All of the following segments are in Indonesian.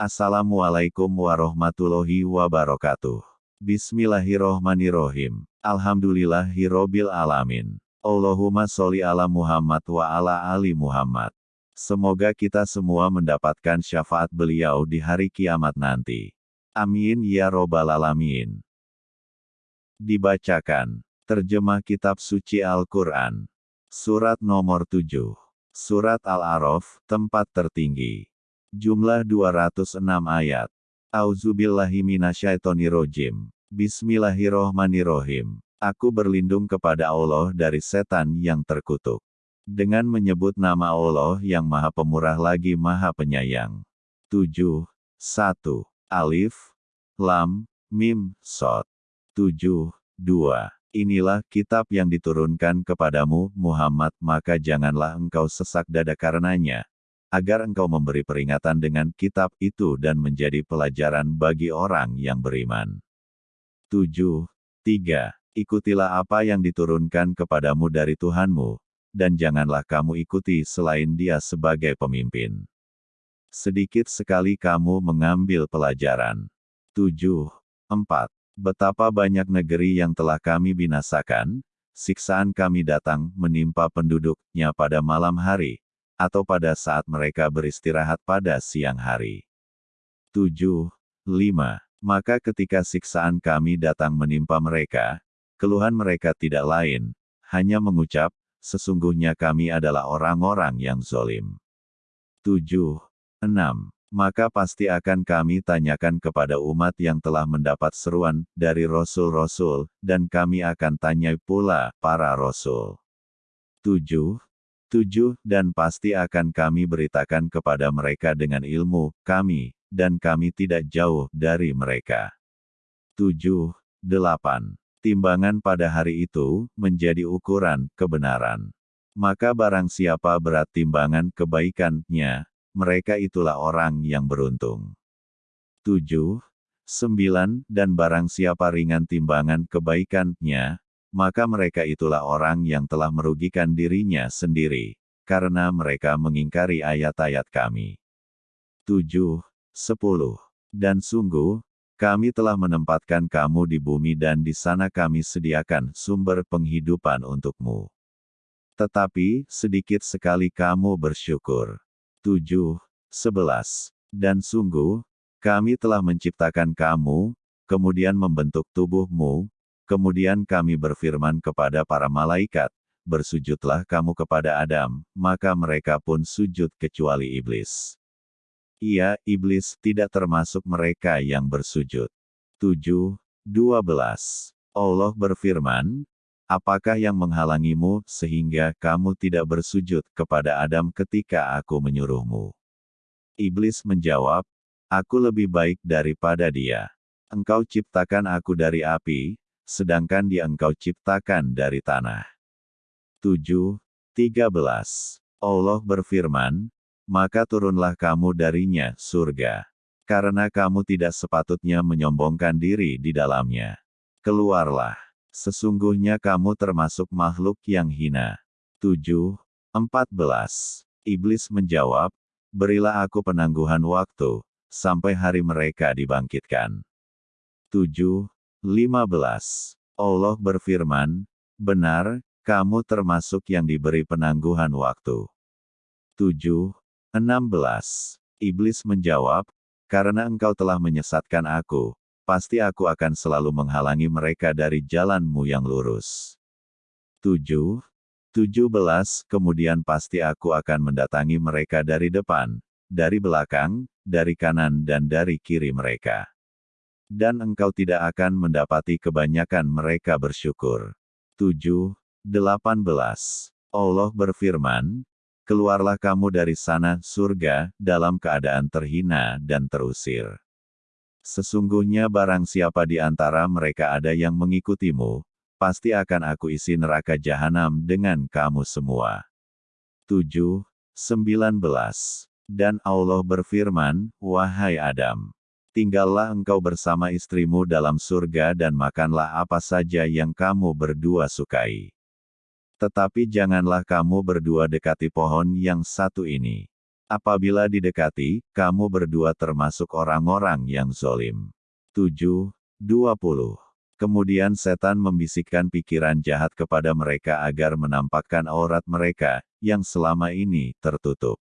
Assalamualaikum warahmatullahi wabarakatuh. Bismillahirrohmanirrohim. Alhamdulillahirrobil alamin. Allahumma sholli ala Muhammad wa ala ali Muhammad. Semoga kita semua mendapatkan syafaat beliau di hari kiamat nanti. Amin ya robbal alamin. Dibacakan. Terjemah Kitab Suci Al-Quran. Surat nomor 7. Surat Al-Araf, tempat tertinggi. Jumlah 206 ayat. Auzubillahi minasyaitonirrojim. Bismillahirrohmanirrohim. Aku berlindung kepada Allah dari setan yang terkutuk. Dengan menyebut nama Allah yang maha pemurah lagi maha penyayang. 7. 1. Alif. Lam. Mim. Sot. 7. 2. Inilah kitab yang diturunkan kepadamu, Muhammad, maka janganlah engkau sesak dada karenanya, agar engkau memberi peringatan dengan kitab itu dan menjadi pelajaran bagi orang yang beriman. 7. 3. Ikutilah apa yang diturunkan kepadamu dari Tuhanmu, dan janganlah kamu ikuti selain dia sebagai pemimpin. Sedikit sekali kamu mengambil pelajaran. 7. 4. Betapa banyak negeri yang telah kami binasakan, siksaan kami datang menimpa penduduknya pada malam hari, atau pada saat mereka beristirahat pada siang hari. 7. 5. Maka ketika siksaan kami datang menimpa mereka, keluhan mereka tidak lain, hanya mengucap, sesungguhnya kami adalah orang-orang yang zolim. 7. 6. Maka pasti akan kami tanyakan kepada umat yang telah mendapat seruan dari Rasul-Rasul, dan kami akan tanya pula para Rasul. 7. 7. Dan pasti akan kami beritakan kepada mereka dengan ilmu kami, dan kami tidak jauh dari mereka. 7. 8. Timbangan pada hari itu menjadi ukuran kebenaran. Maka barang siapa berat timbangan kebaikannya, mereka itulah orang yang beruntung. 7. 9. Dan barang siapa ringan timbangan kebaikannya, maka mereka itulah orang yang telah merugikan dirinya sendiri, karena mereka mengingkari ayat-ayat kami. 7. 10. Dan sungguh, kami telah menempatkan kamu di bumi dan di sana kami sediakan sumber penghidupan untukmu. Tetapi, sedikit sekali kamu bersyukur. 7. 11. Dan sungguh, kami telah menciptakan kamu, kemudian membentuk tubuhmu, Kemudian kami berfirman kepada para malaikat, bersujudlah kamu kepada Adam, maka mereka pun sujud kecuali iblis. Ia, iblis, tidak termasuk mereka yang bersujud. 7. 12. Allah berfirman, Apakah yang menghalangimu sehingga kamu tidak bersujud kepada Adam ketika aku menyuruhmu? Iblis menjawab, Aku lebih baik daripada dia. Engkau ciptakan aku dari api, sedangkan dia engkau ciptakan dari tanah. 7. 13. Allah berfirman, maka turunlah kamu darinya, surga. Karena kamu tidak sepatutnya menyombongkan diri di dalamnya. Keluarlah. Sesungguhnya kamu termasuk makhluk yang hina. 7. 14. Iblis menjawab, berilah aku penangguhan waktu, sampai hari mereka dibangkitkan. 7. 15. Allah berfirman, benar, kamu termasuk yang diberi penangguhan waktu. 7. 16. Iblis menjawab, karena engkau telah menyesatkan aku, pasti aku akan selalu menghalangi mereka dari jalanmu yang lurus. 7. 17. Kemudian pasti aku akan mendatangi mereka dari depan, dari belakang, dari kanan dan dari kiri mereka dan engkau tidak akan mendapati kebanyakan mereka bersyukur. 7. 18. Allah berfirman, Keluarlah kamu dari sana, surga, dalam keadaan terhina dan terusir. Sesungguhnya barang siapa di antara mereka ada yang mengikutimu, pasti akan aku isi neraka jahanam dengan kamu semua. 7. 19. Dan Allah berfirman, Wahai Adam, tinggallah engkau bersama istrimu dalam surga dan makanlah apa saja yang kamu berdua sukai. Tetapi janganlah kamu berdua dekati pohon yang satu ini. Apabila didekati, kamu berdua termasuk orang-orang yang zolim. 7. 20. Kemudian setan membisikkan pikiran jahat kepada mereka agar menampakkan aurat mereka, yang selama ini tertutup.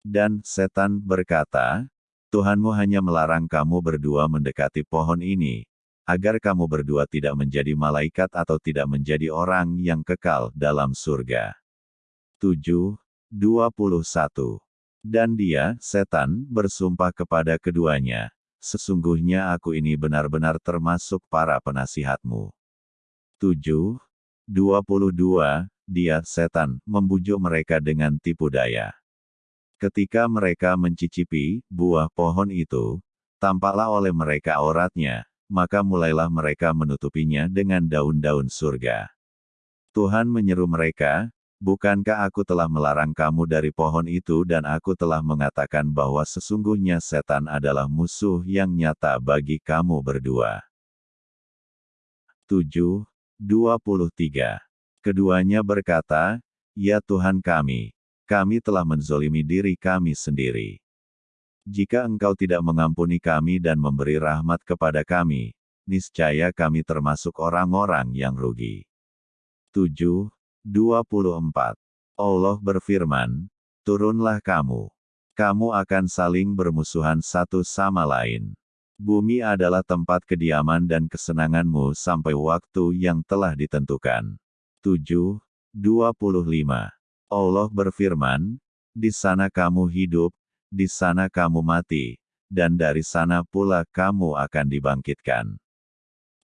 Dan setan berkata, Tuhanmu hanya melarang kamu berdua mendekati pohon ini, agar kamu berdua tidak menjadi malaikat atau tidak menjadi orang yang kekal dalam surga. 7. 21. Dan dia, setan, bersumpah kepada keduanya, Sesungguhnya aku ini benar-benar termasuk para penasihatmu. 7. 22. Dia, setan, membujuk mereka dengan tipu daya. Ketika mereka mencicipi buah pohon itu, tampaklah oleh mereka auratnya, maka mulailah mereka menutupinya dengan daun-daun surga. Tuhan menyeru mereka, Bukankah aku telah melarang kamu dari pohon itu dan aku telah mengatakan bahwa sesungguhnya setan adalah musuh yang nyata bagi kamu berdua. 7. 23. Keduanya berkata, Ya Tuhan kami, kami telah menzolimi diri kami sendiri. Jika engkau tidak mengampuni kami dan memberi rahmat kepada kami, niscaya kami termasuk orang-orang yang rugi. 7. 24. Allah berfirman, Turunlah kamu. Kamu akan saling bermusuhan satu sama lain. Bumi adalah tempat kediaman dan kesenanganmu sampai waktu yang telah ditentukan. 7. 25. Allah berfirman, Di sana kamu hidup, di sana kamu mati, dan dari sana pula kamu akan dibangkitkan.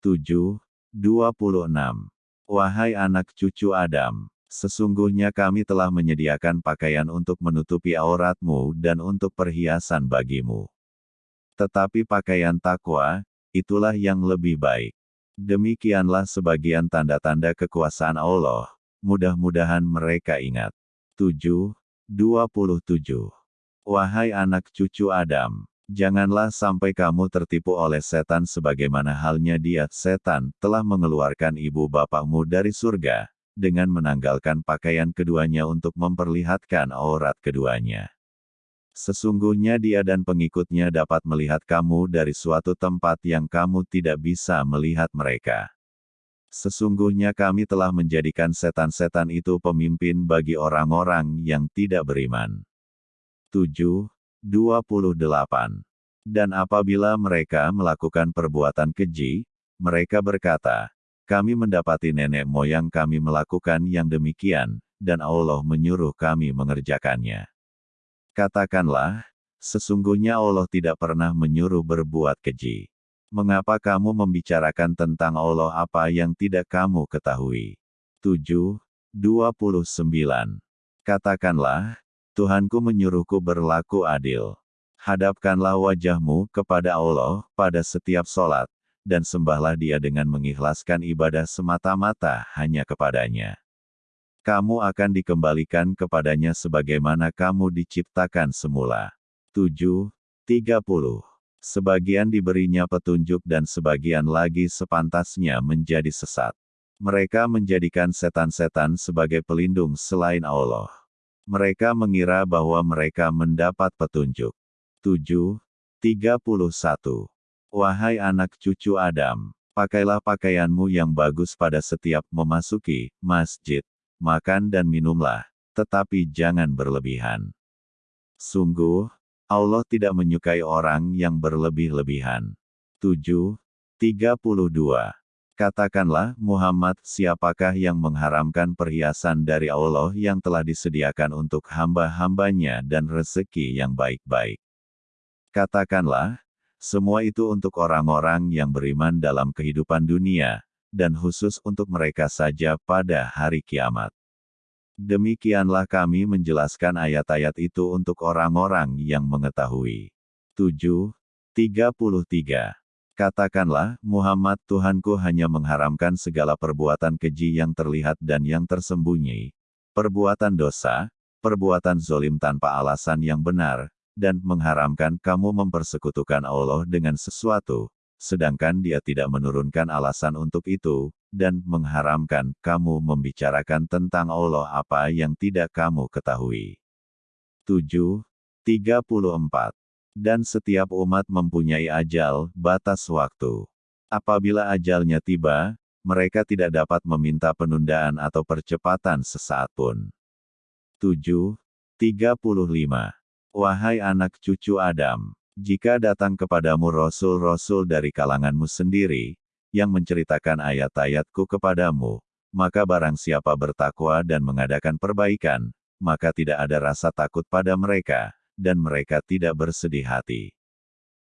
7. 26. Wahai anak cucu Adam, sesungguhnya kami telah menyediakan pakaian untuk menutupi auratmu dan untuk perhiasan bagimu. Tetapi pakaian takwa, itulah yang lebih baik. Demikianlah sebagian tanda-tanda kekuasaan Allah, mudah-mudahan mereka ingat. 7. 27. Wahai anak cucu Adam, Janganlah sampai kamu tertipu oleh setan sebagaimana halnya dia, setan, telah mengeluarkan ibu bapakmu dari surga, dengan menanggalkan pakaian keduanya untuk memperlihatkan aurat keduanya. Sesungguhnya dia dan pengikutnya dapat melihat kamu dari suatu tempat yang kamu tidak bisa melihat mereka. Sesungguhnya kami telah menjadikan setan-setan itu pemimpin bagi orang-orang yang tidak beriman. 7. 28. Dan apabila mereka melakukan perbuatan keji, mereka berkata, kami mendapati nenek moyang kami melakukan yang demikian, dan Allah menyuruh kami mengerjakannya. Katakanlah, sesungguhnya Allah tidak pernah menyuruh berbuat keji. Mengapa kamu membicarakan tentang Allah apa yang tidak kamu ketahui? 7. 29. Katakanlah, Tuhanku menyuruhku berlaku adil. Hadapkanlah wajahmu kepada Allah pada setiap sholat, dan sembahlah dia dengan mengikhlaskan ibadah semata-mata hanya kepadanya. Kamu akan dikembalikan kepadanya sebagaimana kamu diciptakan semula. 7. 30. Sebagian diberinya petunjuk dan sebagian lagi sepantasnya menjadi sesat. Mereka menjadikan setan-setan sebagai pelindung selain Allah. Mereka mengira bahwa mereka mendapat petunjuk. 7. 31. Wahai anak cucu Adam, pakailah pakaianmu yang bagus pada setiap memasuki masjid. Makan dan minumlah, tetapi jangan berlebihan. Sungguh, Allah tidak menyukai orang yang berlebih-lebihan. 7. 32. Katakanlah, Muhammad, siapakah yang mengharamkan perhiasan dari Allah yang telah disediakan untuk hamba-hambanya dan rezeki yang baik-baik? Katakanlah, semua itu untuk orang-orang yang beriman dalam kehidupan dunia, dan khusus untuk mereka saja pada hari kiamat. Demikianlah kami menjelaskan ayat-ayat itu untuk orang-orang yang mengetahui. 7. 33. Katakanlah, Muhammad Tuhanku hanya mengharamkan segala perbuatan keji yang terlihat dan yang tersembunyi, perbuatan dosa, perbuatan zolim tanpa alasan yang benar, dan mengharamkan kamu mempersekutukan Allah dengan sesuatu, sedangkan dia tidak menurunkan alasan untuk itu, dan mengharamkan kamu membicarakan tentang Allah apa yang tidak kamu ketahui. 7. 34. Dan setiap umat mempunyai ajal, batas waktu. Apabila ajalnya tiba, mereka tidak dapat meminta penundaan atau percepatan sesaat pun. 7. 35. Wahai anak cucu Adam, jika datang kepadamu rasul-rasul dari kalanganmu sendiri, yang menceritakan ayat-ayatku kepadamu, maka barang siapa bertakwa dan mengadakan perbaikan, maka tidak ada rasa takut pada mereka, dan mereka tidak bersedih hati.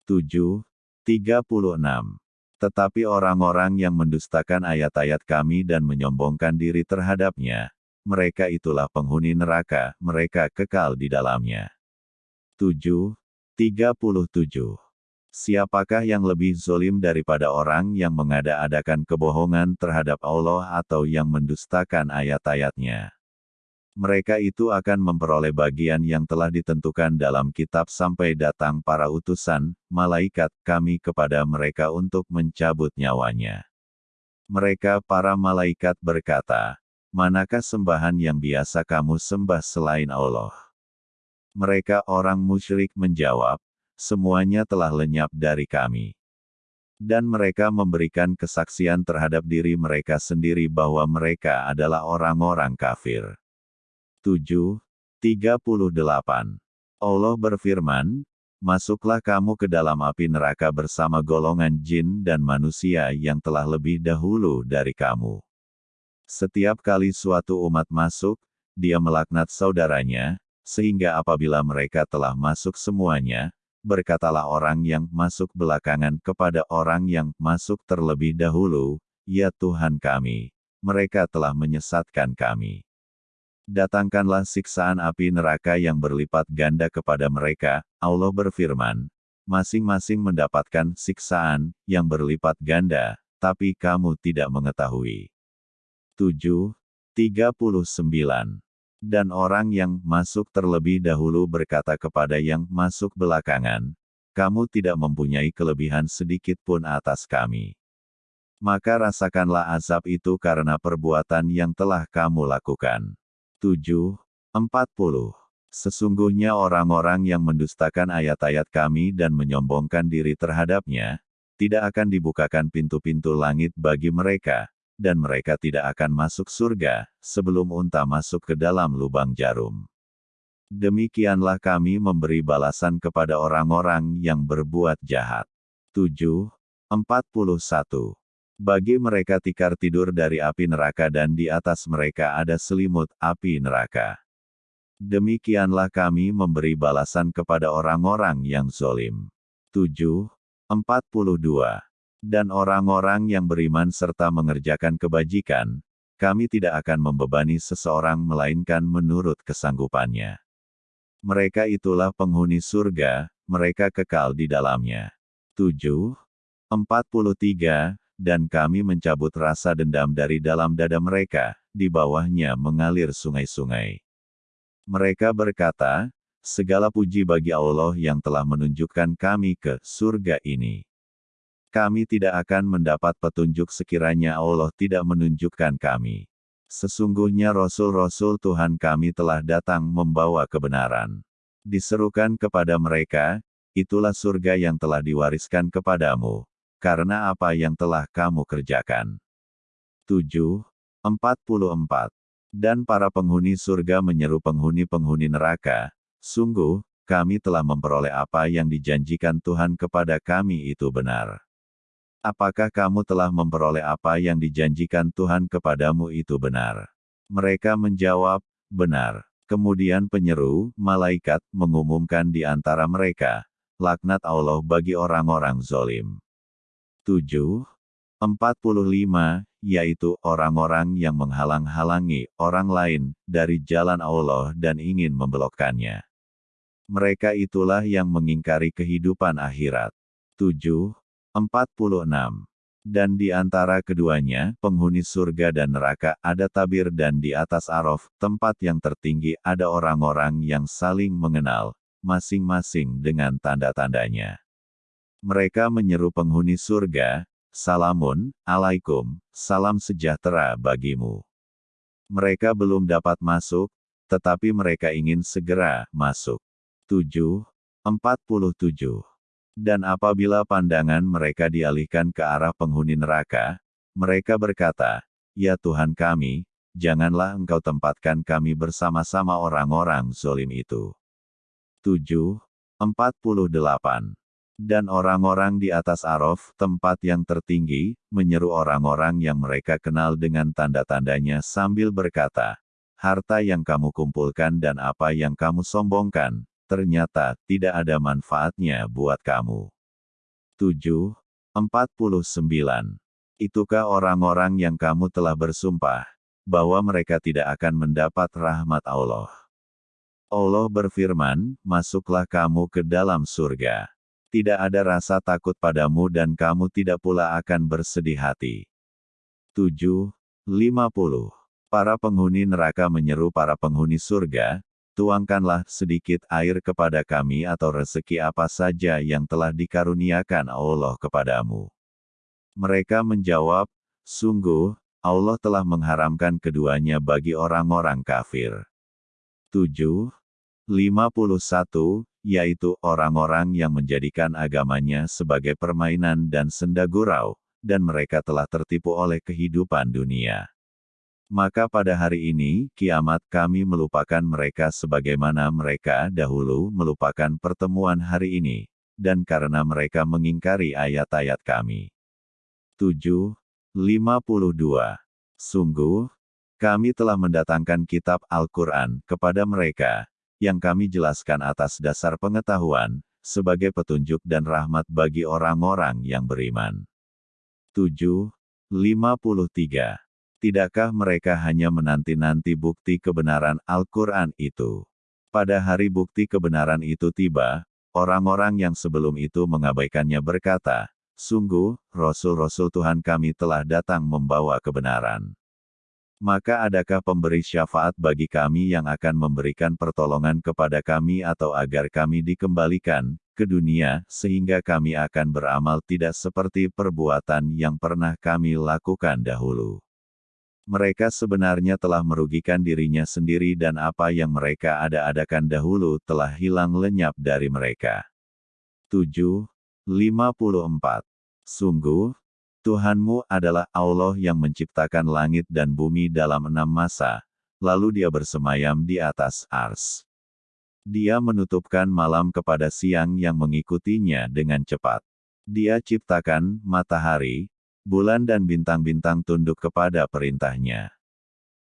7. 36. Tetapi orang-orang yang mendustakan ayat-ayat kami dan menyombongkan diri terhadapnya, mereka itulah penghuni neraka, mereka kekal di dalamnya. 7. 37. Siapakah yang lebih zolim daripada orang yang mengada-adakan kebohongan terhadap Allah atau yang mendustakan ayat-ayatnya? mereka itu akan memperoleh bagian yang telah ditentukan dalam kitab sampai datang para utusan, malaikat, kami kepada mereka untuk mencabut nyawanya. Mereka para malaikat berkata, Manakah sembahan yang biasa kamu sembah selain Allah? Mereka orang musyrik menjawab, semuanya telah lenyap dari kami. Dan mereka memberikan kesaksian terhadap diri mereka sendiri bahwa mereka adalah orang-orang kafir. 7, 38. Allah berfirman, Masuklah kamu ke dalam api neraka bersama golongan jin dan manusia yang telah lebih dahulu dari kamu. Setiap kali suatu umat masuk, dia melaknat saudaranya, sehingga apabila mereka telah masuk semuanya, berkatalah orang yang masuk belakangan kepada orang yang masuk terlebih dahulu, Ya Tuhan kami, mereka telah menyesatkan kami datangkanlah siksaan api neraka yang berlipat ganda kepada mereka, Allah berfirman, masing-masing mendapatkan siksaan yang berlipat ganda, tapi kamu tidak mengetahui. 7. 39. Dan orang yang masuk terlebih dahulu berkata kepada yang masuk belakangan, kamu tidak mempunyai kelebihan sedikit pun atas kami. Maka rasakanlah azab itu karena perbuatan yang telah kamu lakukan. 7, 40. Sesungguhnya orang-orang yang mendustakan ayat-ayat kami dan menyombongkan diri terhadapnya, tidak akan dibukakan pintu-pintu langit bagi mereka, dan mereka tidak akan masuk surga, sebelum unta masuk ke dalam lubang jarum. Demikianlah kami memberi balasan kepada orang-orang yang berbuat jahat. 7. 41. Bagi mereka tikar tidur dari api neraka dan di atas mereka ada selimut api neraka. Demikianlah kami memberi balasan kepada orang-orang yang zolim. 7. 42. Dan orang-orang yang beriman serta mengerjakan kebajikan, kami tidak akan membebani seseorang melainkan menurut kesanggupannya. Mereka itulah penghuni surga, mereka kekal di dalamnya. 7. 43 dan kami mencabut rasa dendam dari dalam dada mereka, di bawahnya mengalir sungai-sungai. Mereka berkata, segala puji bagi Allah yang telah menunjukkan kami ke surga ini. Kami tidak akan mendapat petunjuk sekiranya Allah tidak menunjukkan kami. Sesungguhnya Rasul-Rasul Tuhan kami telah datang membawa kebenaran. Diserukan kepada mereka, itulah surga yang telah diwariskan kepadamu, karena apa yang telah kamu kerjakan. 7. 44. Dan para penghuni surga menyeru penghuni-penghuni neraka, sungguh, kami telah memperoleh apa yang dijanjikan Tuhan kepada kami itu benar. Apakah kamu telah memperoleh apa yang dijanjikan Tuhan kepadamu itu benar? Mereka menjawab, benar. Kemudian penyeru, malaikat, mengumumkan di antara mereka, laknat Allah bagi orang-orang zolim. 7. 45, yaitu orang-orang yang menghalang-halangi orang lain dari jalan Allah dan ingin membelokkannya. Mereka itulah yang mengingkari kehidupan akhirat. 7. 46. Dan di antara keduanya, penghuni surga dan neraka ada tabir dan di atas arof, tempat yang tertinggi ada orang-orang yang saling mengenal, masing-masing dengan tanda-tandanya. Mereka menyeru penghuni surga, Salamun, alaikum, salam sejahtera bagimu. Mereka belum dapat masuk, tetapi mereka ingin segera masuk. 7. 47. Dan apabila pandangan mereka dialihkan ke arah penghuni neraka, mereka berkata, Ya Tuhan kami, janganlah engkau tempatkan kami bersama-sama orang-orang zolim itu. 7. 48. Dan orang-orang di atas Arof, tempat yang tertinggi, menyeru orang-orang yang mereka kenal dengan tanda-tandanya sambil berkata, Harta yang kamu kumpulkan dan apa yang kamu sombongkan, ternyata tidak ada manfaatnya buat kamu. 7. 49. Itukah orang-orang yang kamu telah bersumpah, bahwa mereka tidak akan mendapat rahmat Allah. Allah berfirman, masuklah kamu ke dalam surga. Tidak ada rasa takut padamu dan kamu tidak pula akan bersedih hati. 7. 50. Para penghuni neraka menyeru para penghuni surga, tuangkanlah sedikit air kepada kami atau rezeki apa saja yang telah dikaruniakan Allah kepadamu. Mereka menjawab, sungguh, Allah telah mengharamkan keduanya bagi orang-orang kafir. 7. 51, yaitu orang-orang yang menjadikan agamanya sebagai permainan dan senda gurau, dan mereka telah tertipu oleh kehidupan dunia. Maka pada hari ini, kiamat kami melupakan mereka sebagaimana mereka dahulu melupakan pertemuan hari ini, dan karena mereka mengingkari ayat-ayat kami. 7. 52. Sungguh, kami telah mendatangkan kitab Al-Quran kepada mereka, yang kami jelaskan atas dasar pengetahuan, sebagai petunjuk dan rahmat bagi orang-orang yang beriman. 7. 53. Tidakkah mereka hanya menanti-nanti bukti kebenaran Al-Quran itu? Pada hari bukti kebenaran itu tiba, orang-orang yang sebelum itu mengabaikannya berkata, Sungguh, Rasul-Rasul Tuhan kami telah datang membawa kebenaran. Maka adakah pemberi syafaat bagi kami yang akan memberikan pertolongan kepada kami atau agar kami dikembalikan ke dunia, sehingga kami akan beramal tidak seperti perbuatan yang pernah kami lakukan dahulu mereka sebenarnya telah merugikan dirinya sendiri dan apa yang mereka ada-adakan dahulu telah hilang lenyap dari mereka. 7. 54. Sungguh, Tuhanmu adalah Allah yang menciptakan langit dan bumi dalam enam masa, lalu dia bersemayam di atas ars. Dia menutupkan malam kepada siang yang mengikutinya dengan cepat. Dia ciptakan matahari, bulan dan bintang-bintang tunduk kepada perintahnya.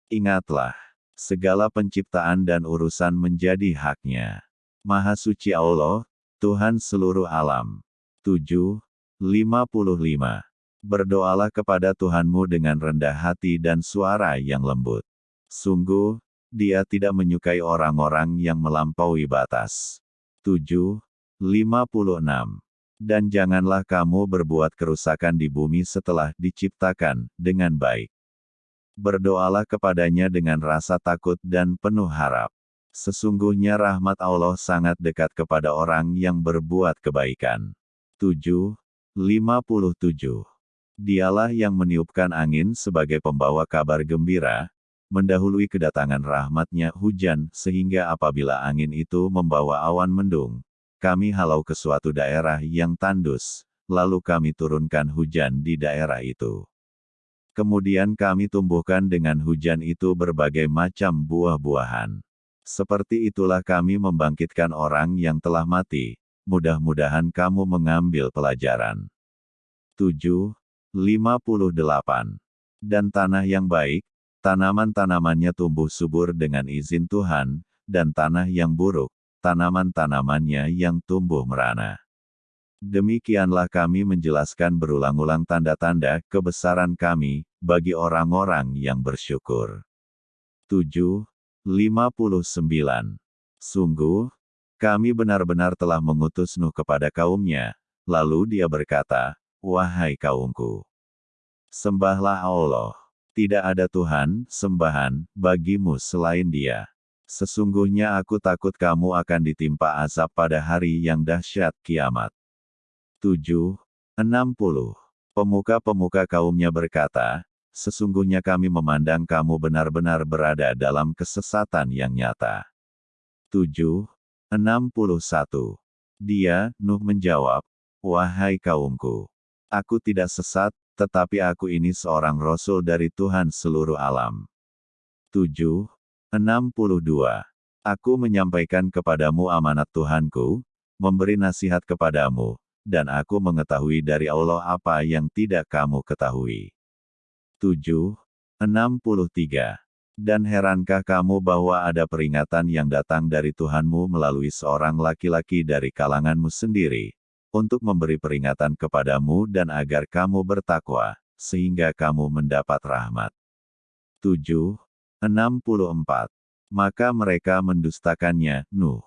Ingatlah, segala penciptaan dan urusan menjadi haknya. Maha suci Allah, Tuhan seluruh alam. 7. 55. Berdoalah kepada Tuhanmu dengan rendah hati dan suara yang lembut. Sungguh, dia tidak menyukai orang-orang yang melampaui batas. 7. 56. Dan janganlah kamu berbuat kerusakan di bumi setelah diciptakan dengan baik. Berdoalah kepadanya dengan rasa takut dan penuh harap. Sesungguhnya rahmat Allah sangat dekat kepada orang yang berbuat kebaikan. 7. 57. Dialah yang meniupkan angin sebagai pembawa kabar gembira, mendahului kedatangan rahmatnya hujan sehingga apabila angin itu membawa awan mendung, kami halau ke suatu daerah yang tandus, lalu kami turunkan hujan di daerah itu. Kemudian kami tumbuhkan dengan hujan itu berbagai macam buah-buahan. Seperti itulah kami membangkitkan orang yang telah mati, mudah-mudahan kamu mengambil pelajaran. 7. 58. Dan tanah yang baik, tanaman-tanamannya tumbuh subur dengan izin Tuhan, dan tanah yang buruk, tanaman-tanamannya yang tumbuh merana. Demikianlah kami menjelaskan berulang-ulang tanda-tanda kebesaran kami bagi orang-orang yang bersyukur. 7. 59. Sungguh, kami benar-benar telah mengutus Nuh kepada kaumnya, lalu dia berkata, Wahai kaumku, sembahlah Allah. Tidak ada Tuhan, sembahan, bagimu selain dia. Sesungguhnya aku takut kamu akan ditimpa azab pada hari yang dahsyat kiamat. 7. 60. Pemuka-pemuka kaumnya berkata, Sesungguhnya kami memandang kamu benar-benar berada dalam kesesatan yang nyata. 7. 61. 61. Dia, Nuh menjawab, Wahai kaumku, aku tidak sesat, tetapi aku ini seorang rasul dari Tuhan seluruh alam. 7. 62. Aku menyampaikan kepadamu amanat Tuhanku, memberi nasihat kepadamu, dan aku mengetahui dari Allah apa yang tidak kamu ketahui. 7. 63. Dan herankah kamu bahwa ada peringatan yang datang dari Tuhanmu melalui seorang laki-laki dari kalanganmu sendiri, untuk memberi peringatan kepadamu dan agar kamu bertakwa, sehingga kamu mendapat rahmat. 7. 64. Maka mereka mendustakannya, Nuh.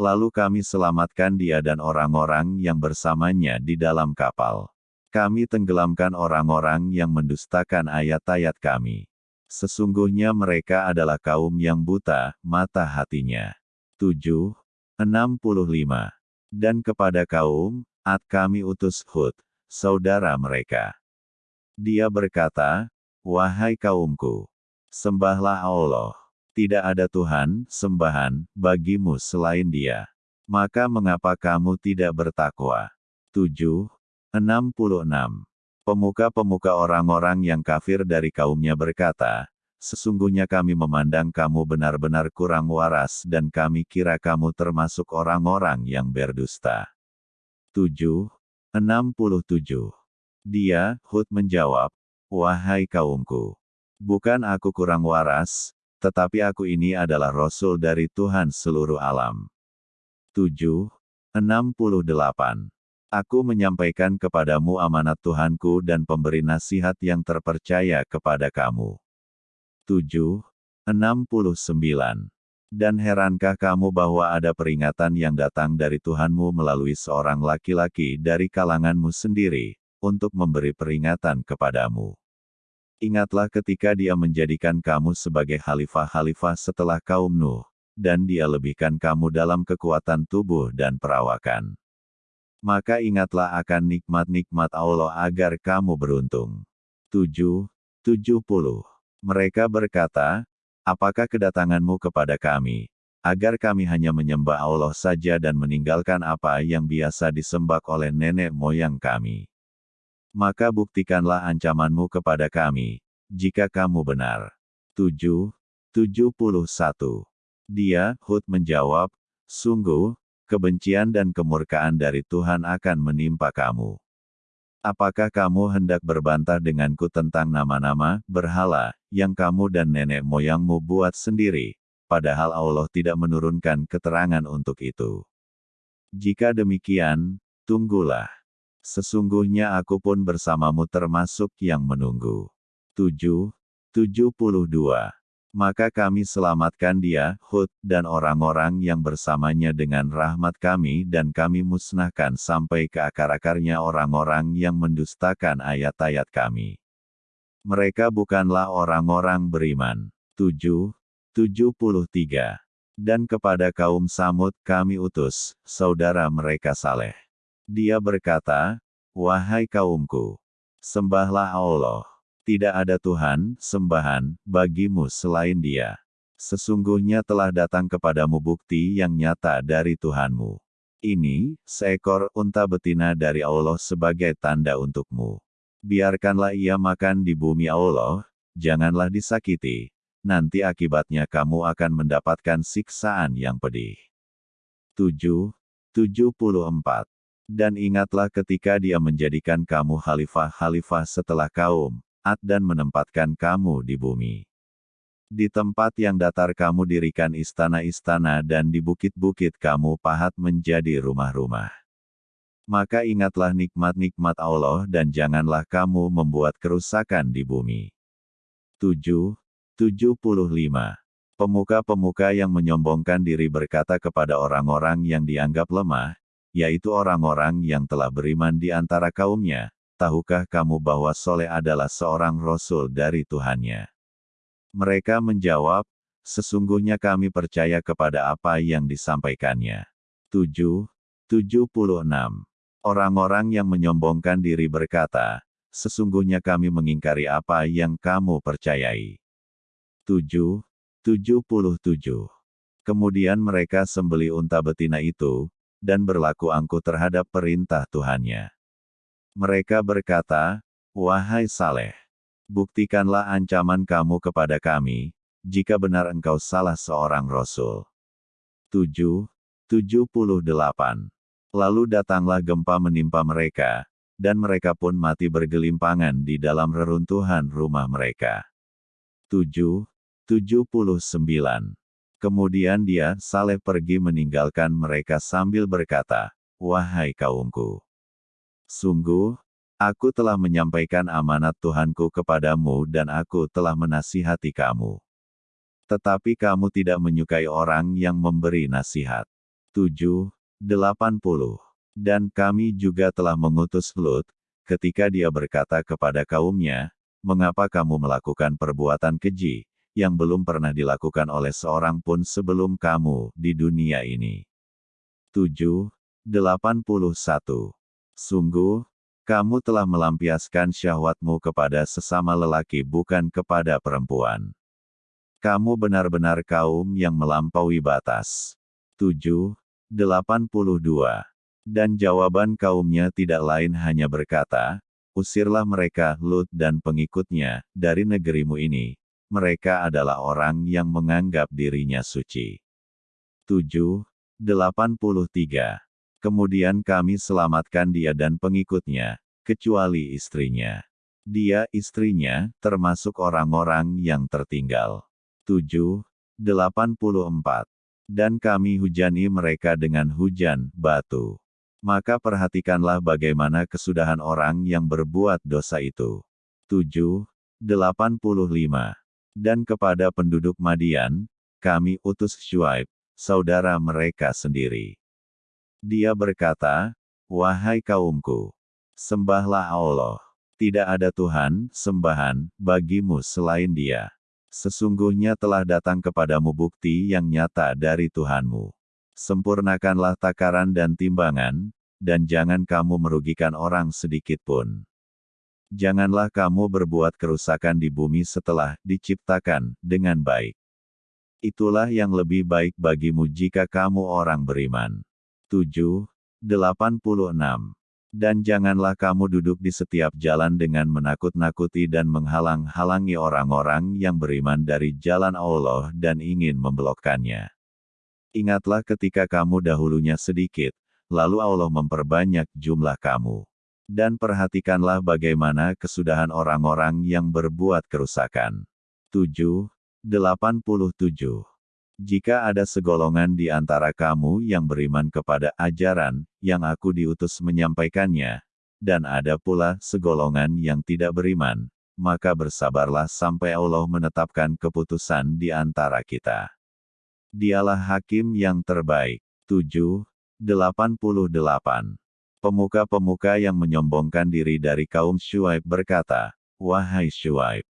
Lalu kami selamatkan dia dan orang-orang yang bersamanya di dalam kapal. Kami tenggelamkan orang-orang yang mendustakan ayat-ayat kami. Sesungguhnya mereka adalah kaum yang buta, mata hatinya. 7. 65. Dan kepada kaum, Ad kami utus Hud, saudara mereka. Dia berkata, Wahai kaumku, sembahlah Allah. Tidak ada Tuhan, sembahan, bagimu selain dia. Maka mengapa kamu tidak bertakwa? 7. 66. Pemuka-pemuka orang-orang yang kafir dari kaumnya berkata, Sesungguhnya kami memandang kamu benar-benar kurang waras dan kami kira kamu termasuk orang-orang yang berdusta. 7. 67. Dia, Hud menjawab, Wahai kaumku, bukan aku kurang waras, tetapi aku ini adalah Rasul dari Tuhan seluruh alam. 7. 68. Aku menyampaikan kepadamu amanat Tuhanku dan pemberi nasihat yang terpercaya kepada kamu. 7. 69. Dan herankah kamu bahwa ada peringatan yang datang dari Tuhanmu melalui seorang laki-laki dari kalanganmu sendiri, untuk memberi peringatan kepadamu. Ingatlah ketika dia menjadikan kamu sebagai khalifah-khalifah setelah kaum Nuh, dan dia lebihkan kamu dalam kekuatan tubuh dan perawakan maka ingatlah akan nikmat-nikmat Allah agar kamu beruntung. 7. 70. Mereka berkata, Apakah kedatanganmu kepada kami, agar kami hanya menyembah Allah saja dan meninggalkan apa yang biasa disembah oleh nenek moyang kami? Maka buktikanlah ancamanmu kepada kami, jika kamu benar. 7. 71. Dia, Hud menjawab, Sungguh, kebencian dan kemurkaan dari Tuhan akan menimpa kamu. Apakah kamu hendak berbantah denganku tentang nama-nama berhala yang kamu dan nenek moyangmu buat sendiri, padahal Allah tidak menurunkan keterangan untuk itu? Jika demikian, tunggulah. Sesungguhnya aku pun bersamamu termasuk yang menunggu. 7. 72 maka kami selamatkan dia, Hud, dan orang-orang yang bersamanya dengan rahmat kami dan kami musnahkan sampai ke akar-akarnya orang-orang yang mendustakan ayat-ayat kami. Mereka bukanlah orang-orang beriman. 7. 73. Dan kepada kaum Samud kami utus, saudara mereka Saleh. Dia berkata, Wahai kaumku, sembahlah Allah tidak ada Tuhan, sembahan, bagimu selain dia. Sesungguhnya telah datang kepadamu bukti yang nyata dari Tuhanmu. Ini, seekor unta betina dari Allah sebagai tanda untukmu. Biarkanlah ia makan di bumi Allah, janganlah disakiti. Nanti akibatnya kamu akan mendapatkan siksaan yang pedih. 7. 74. Dan ingatlah ketika dia menjadikan kamu khalifah-khalifah setelah kaum, Ad dan menempatkan kamu di bumi. Di tempat yang datar kamu dirikan istana-istana dan di bukit-bukit kamu pahat menjadi rumah-rumah. Maka ingatlah nikmat-nikmat Allah dan janganlah kamu membuat kerusakan di bumi. 7. 75. Pemuka-pemuka yang menyombongkan diri berkata kepada orang-orang yang dianggap lemah, yaitu orang-orang yang telah beriman di antara kaumnya, tahukah kamu bahwa Soleh adalah seorang Rasul dari Tuhannya? Mereka menjawab, sesungguhnya kami percaya kepada apa yang disampaikannya. 7. 76. Orang-orang yang menyombongkan diri berkata, sesungguhnya kami mengingkari apa yang kamu percayai. 7. 77. Kemudian mereka sembeli unta betina itu, dan berlaku angkuh terhadap perintah Tuhannya. Mereka berkata, Wahai Saleh, buktikanlah ancaman kamu kepada kami, jika benar engkau salah seorang Rasul. 7. 78. Lalu datanglah gempa menimpa mereka, dan mereka pun mati bergelimpangan di dalam reruntuhan rumah mereka. 7. 79. Kemudian dia, Saleh pergi meninggalkan mereka sambil berkata, Wahai kaumku. Sungguh, aku telah menyampaikan amanat Tuhanku kepadamu dan aku telah menasihati kamu. Tetapi kamu tidak menyukai orang yang memberi nasihat. 7. 80. Dan kami juga telah mengutus Lut, ketika dia berkata kepada kaumnya, Mengapa kamu melakukan perbuatan keji, yang belum pernah dilakukan oleh seorang pun sebelum kamu di dunia ini? 7. 81. Sungguh, kamu telah melampiaskan syahwatmu kepada sesama lelaki bukan kepada perempuan. Kamu benar-benar kaum yang melampaui batas. 7. 82. Dan jawaban kaumnya tidak lain hanya berkata, Usirlah mereka, Lut dan pengikutnya, dari negerimu ini. Mereka adalah orang yang menganggap dirinya suci. 7. 83. Kemudian kami selamatkan dia dan pengikutnya, kecuali istrinya. Dia istrinya, termasuk orang-orang yang tertinggal. 7. 84 dan kami hujani mereka dengan hujan batu. Maka perhatikanlah bagaimana kesudahan orang yang berbuat dosa itu. 7. 85. Dan kepada penduduk Madian, kami utus Shuaib, saudara mereka sendiri. Dia berkata, Wahai kaumku, sembahlah Allah. Tidak ada Tuhan, sembahan, bagimu selain dia. Sesungguhnya telah datang kepadamu bukti yang nyata dari Tuhanmu. Sempurnakanlah takaran dan timbangan, dan jangan kamu merugikan orang sedikit pun. Janganlah kamu berbuat kerusakan di bumi setelah diciptakan dengan baik. Itulah yang lebih baik bagimu jika kamu orang beriman. 7. 86. Dan janganlah kamu duduk di setiap jalan dengan menakut-nakuti dan menghalang-halangi orang-orang yang beriman dari jalan Allah dan ingin membelokkannya. Ingatlah ketika kamu dahulunya sedikit, lalu Allah memperbanyak jumlah kamu. Dan perhatikanlah bagaimana kesudahan orang-orang yang berbuat kerusakan. 7. 87 jika ada segolongan di antara kamu yang beriman kepada ajaran yang aku diutus menyampaikannya, dan ada pula segolongan yang tidak beriman, maka bersabarlah sampai Allah menetapkan keputusan di antara kita. Dialah hakim yang terbaik. 7. 88. Pemuka-pemuka yang menyombongkan diri dari kaum Shuaib berkata, Wahai Shuaib,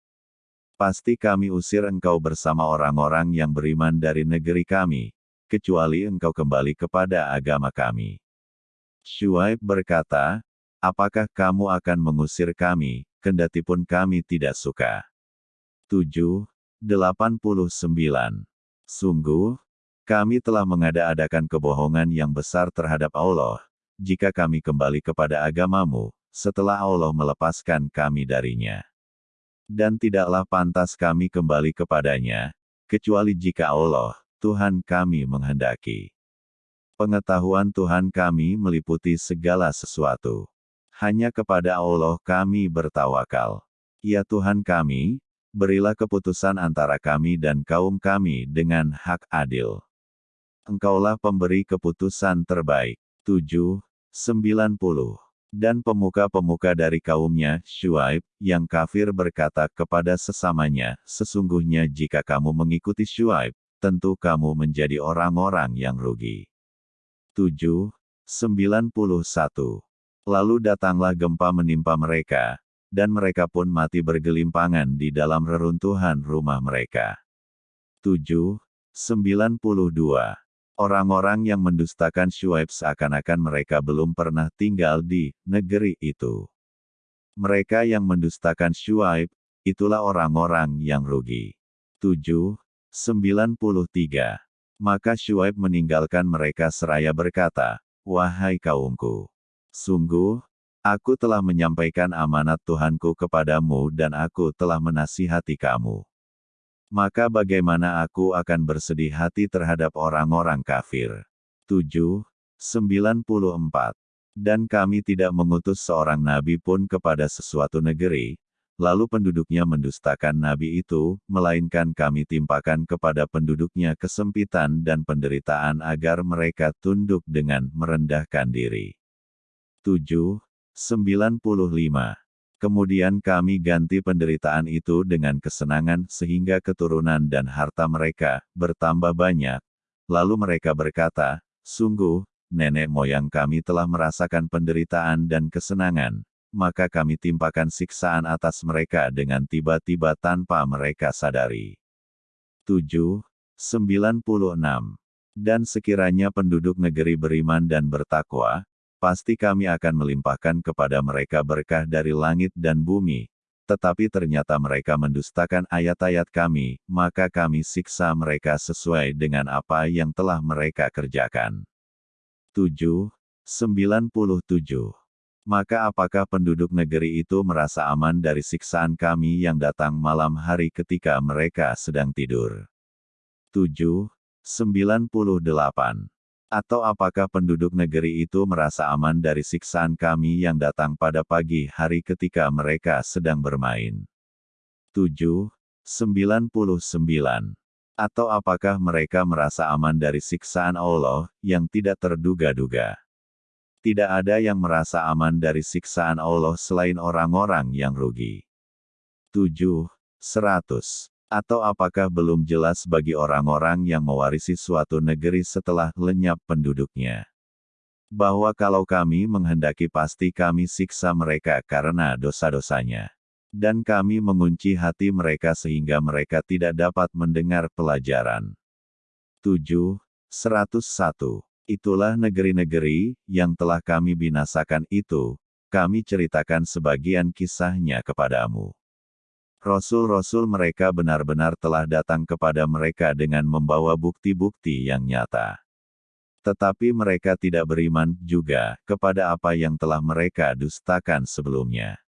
Pasti kami usir engkau bersama orang-orang yang beriman dari negeri kami, kecuali engkau kembali kepada agama kami. Shuaib berkata, Apakah kamu akan mengusir kami, kendatipun kami tidak suka? 7. 89. Sungguh, kami telah mengada-adakan kebohongan yang besar terhadap Allah, jika kami kembali kepada agamamu, setelah Allah melepaskan kami darinya. Dan tidaklah pantas kami kembali kepadanya, kecuali jika Allah, Tuhan kami menghendaki. Pengetahuan Tuhan kami meliputi segala sesuatu. Hanya kepada Allah kami bertawakal. Ya Tuhan kami, berilah keputusan antara kami dan kaum kami dengan hak adil. Engkaulah pemberi keputusan terbaik. 7. 90 dan pemuka-pemuka dari kaumnya, Shuaib, yang kafir berkata kepada sesamanya, Sesungguhnya jika kamu mengikuti Shuaib, tentu kamu menjadi orang-orang yang rugi. 7. 91. Lalu datanglah gempa menimpa mereka, dan mereka pun mati bergelimpangan di dalam reruntuhan rumah mereka. 7. 92. Orang-orang yang mendustakan Shuaib seakan-akan mereka belum pernah tinggal di negeri itu. Mereka yang mendustakan Shuaib, itulah orang-orang yang rugi. 7. 93. Maka Syuaib meninggalkan mereka seraya berkata, Wahai kaumku, sungguh, aku telah menyampaikan amanat Tuhanku kepadamu dan aku telah menasihati kamu. Maka bagaimana aku akan bersedih hati terhadap orang-orang kafir? 7. 94. Dan kami tidak mengutus seorang nabi pun kepada sesuatu negeri, lalu penduduknya mendustakan nabi itu, melainkan kami timpakan kepada penduduknya kesempitan dan penderitaan agar mereka tunduk dengan merendahkan diri. 7. 95. Kemudian kami ganti penderitaan itu dengan kesenangan sehingga keturunan dan harta mereka bertambah banyak. Lalu mereka berkata, Sungguh, nenek moyang kami telah merasakan penderitaan dan kesenangan, maka kami timpakan siksaan atas mereka dengan tiba-tiba tanpa mereka sadari. 7. 96. Dan sekiranya penduduk negeri beriman dan bertakwa, pasti kami akan melimpahkan kepada mereka berkah dari langit dan bumi, tetapi ternyata mereka mendustakan ayat-ayat kami, maka kami siksa mereka sesuai dengan apa yang telah mereka kerjakan. 7. 97. Maka apakah penduduk negeri itu merasa aman dari siksaan kami yang datang malam hari ketika mereka sedang tidur? 7. 98. Atau apakah penduduk negeri itu merasa aman dari siksaan kami yang datang pada pagi hari ketika mereka sedang bermain? 7. 99. Atau apakah mereka merasa aman dari siksaan Allah yang tidak terduga-duga? Tidak ada yang merasa aman dari siksaan Allah selain orang-orang yang rugi. 7. 100. Atau apakah belum jelas bagi orang-orang yang mewarisi suatu negeri setelah lenyap penduduknya? Bahwa kalau kami menghendaki pasti kami siksa mereka karena dosa-dosanya. Dan kami mengunci hati mereka sehingga mereka tidak dapat mendengar pelajaran. 7. 101. Itulah negeri-negeri yang telah kami binasakan itu, kami ceritakan sebagian kisahnya kepadamu. Rasul-rasul mereka benar-benar telah datang kepada mereka dengan membawa bukti-bukti yang nyata. Tetapi mereka tidak beriman juga kepada apa yang telah mereka dustakan sebelumnya.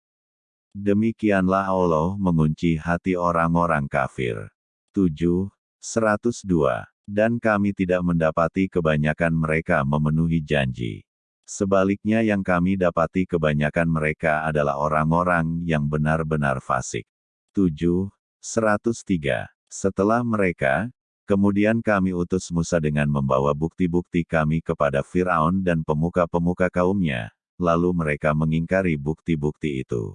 Demikianlah Allah mengunci hati orang-orang kafir. 7. 102 dan kami tidak mendapati kebanyakan mereka memenuhi janji. Sebaliknya yang kami dapati kebanyakan mereka adalah orang-orang yang benar-benar fasik. 7. 103. Setelah mereka, kemudian kami utus Musa dengan membawa bukti-bukti kami kepada Firaun dan pemuka-pemuka kaumnya, lalu mereka mengingkari bukti-bukti itu.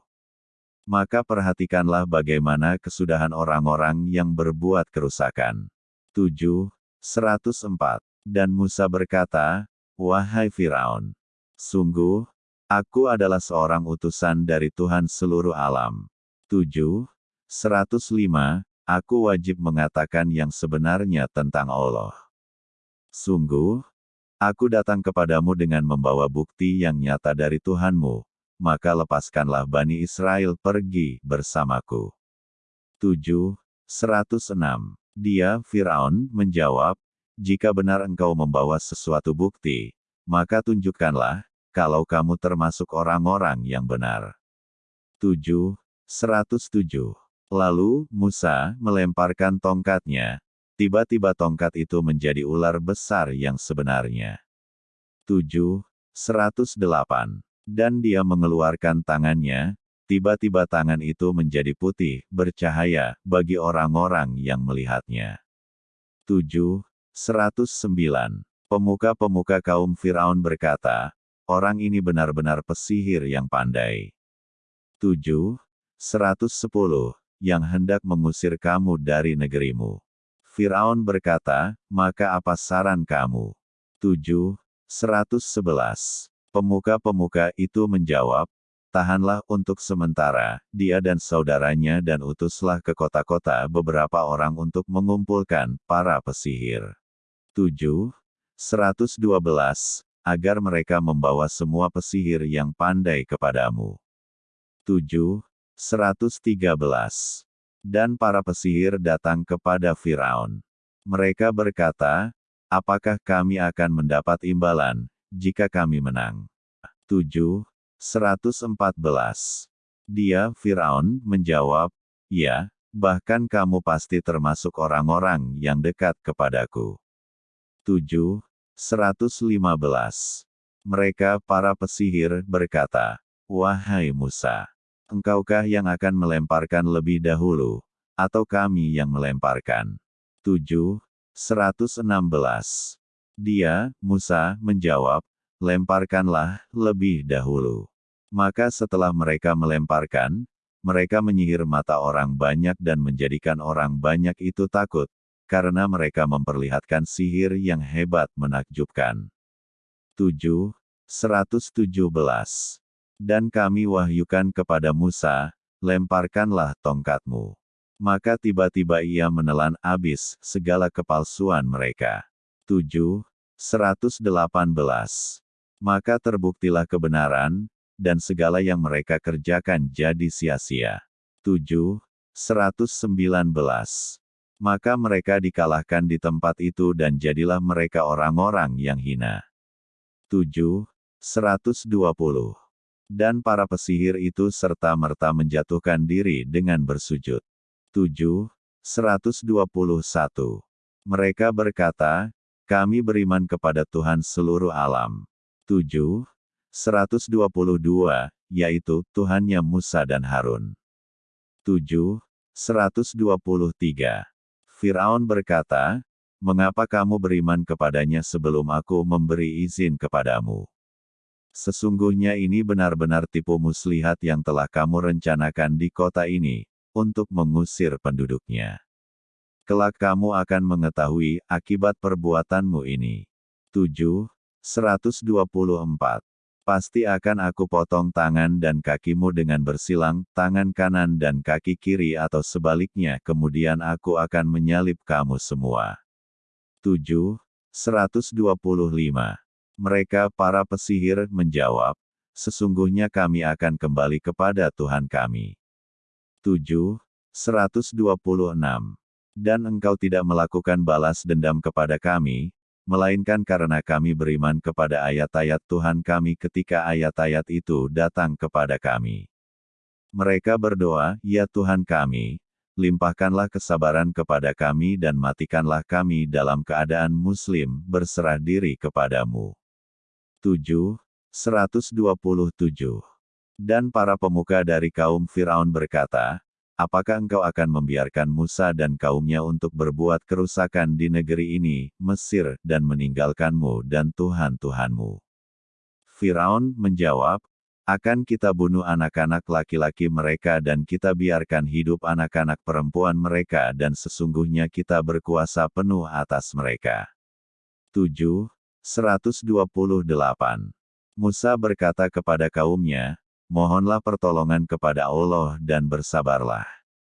Maka perhatikanlah bagaimana kesudahan orang-orang yang berbuat kerusakan. 7. 104. Dan Musa berkata, Wahai Firaun, sungguh, aku adalah seorang utusan dari Tuhan seluruh alam. 7. 105. Aku wajib mengatakan yang sebenarnya tentang Allah. Sungguh, aku datang kepadamu dengan membawa bukti yang nyata dari Tuhanmu, maka lepaskanlah Bani Israel pergi bersamaku. 7. 106. Dia, Firaun, menjawab, jika benar engkau membawa sesuatu bukti, maka tunjukkanlah, kalau kamu termasuk orang-orang yang benar. 7. 107. Lalu, Musa melemparkan tongkatnya. Tiba-tiba tongkat itu menjadi ular besar yang sebenarnya. 7. 108. Dan dia mengeluarkan tangannya, Tiba-tiba tangan itu menjadi putih, bercahaya, bagi orang-orang yang melihatnya. 7. 109. Pemuka-pemuka kaum Firaun berkata, orang ini benar-benar pesihir yang pandai. 7. 110. Yang hendak mengusir kamu dari negerimu. Firaun berkata, maka apa saran kamu? 7. 111. Pemuka-pemuka itu menjawab, Tahanlah untuk sementara, dia dan saudaranya dan utuslah ke kota-kota beberapa orang untuk mengumpulkan para pesihir. 7. 112. Agar mereka membawa semua pesihir yang pandai kepadamu. 7. 113. Dan para pesihir datang kepada Firaun. Mereka berkata, apakah kami akan mendapat imbalan, jika kami menang? 7. 114. Dia, Firaun, menjawab, Ya, bahkan kamu pasti termasuk orang-orang yang dekat kepadaku. 7. 115. Mereka, para pesihir, berkata, Wahai Musa, engkaukah yang akan melemparkan lebih dahulu, atau kami yang melemparkan? 7. 116. Dia, Musa, menjawab, lemparkanlah, lebih dahulu. Maka setelah mereka melemparkan, mereka menyihir mata orang banyak dan menjadikan orang banyak itu takut, karena mereka memperlihatkan sihir yang hebat menakjubkan. 7. 117. Dan kami wahyukan kepada Musa, lemparkanlah tongkatmu. Maka tiba-tiba ia menelan abis segala kepalsuan mereka. 7. 118. Maka terbuktilah kebenaran, dan segala yang mereka kerjakan jadi sia-sia. 7. 119. Maka mereka dikalahkan di tempat itu dan jadilah mereka orang-orang yang hina. 7. 120. Dan para pesihir itu serta-merta menjatuhkan diri dengan bersujud. 7. 121. Mereka berkata, kami beriman kepada Tuhan seluruh alam. 7. 122, yaitu Tuhannya Musa dan Harun. 7. 123. Firaun berkata, Mengapa kamu beriman kepadanya sebelum aku memberi izin kepadamu? Sesungguhnya ini benar-benar tipu muslihat yang telah kamu rencanakan di kota ini, untuk mengusir penduduknya. Kelak kamu akan mengetahui akibat perbuatanmu ini. 7. 124. Pasti akan aku potong tangan dan kakimu dengan bersilang, tangan kanan dan kaki kiri atau sebaliknya kemudian aku akan menyalip kamu semua. 7. 125. Mereka para pesihir menjawab, Sesungguhnya kami akan kembali kepada Tuhan kami. 7. 126. Dan engkau tidak melakukan balas dendam kepada kami, melainkan karena kami beriman kepada ayat-ayat Tuhan kami ketika ayat-ayat itu datang kepada kami. Mereka berdoa, Ya Tuhan kami, limpahkanlah kesabaran kepada kami dan matikanlah kami dalam keadaan muslim, berserah diri kepadamu. 7. 127 dan para pemuka dari kaum Firaun berkata, Apakah engkau akan membiarkan Musa dan kaumnya untuk berbuat kerusakan di negeri ini, Mesir, dan meninggalkanmu dan Tuhan-Tuhanmu? Firaun menjawab, akan kita bunuh anak-anak laki-laki mereka dan kita biarkan hidup anak-anak perempuan mereka dan sesungguhnya kita berkuasa penuh atas mereka. 7. 128. Musa berkata kepada kaumnya, mohonlah pertolongan kepada Allah dan bersabarlah.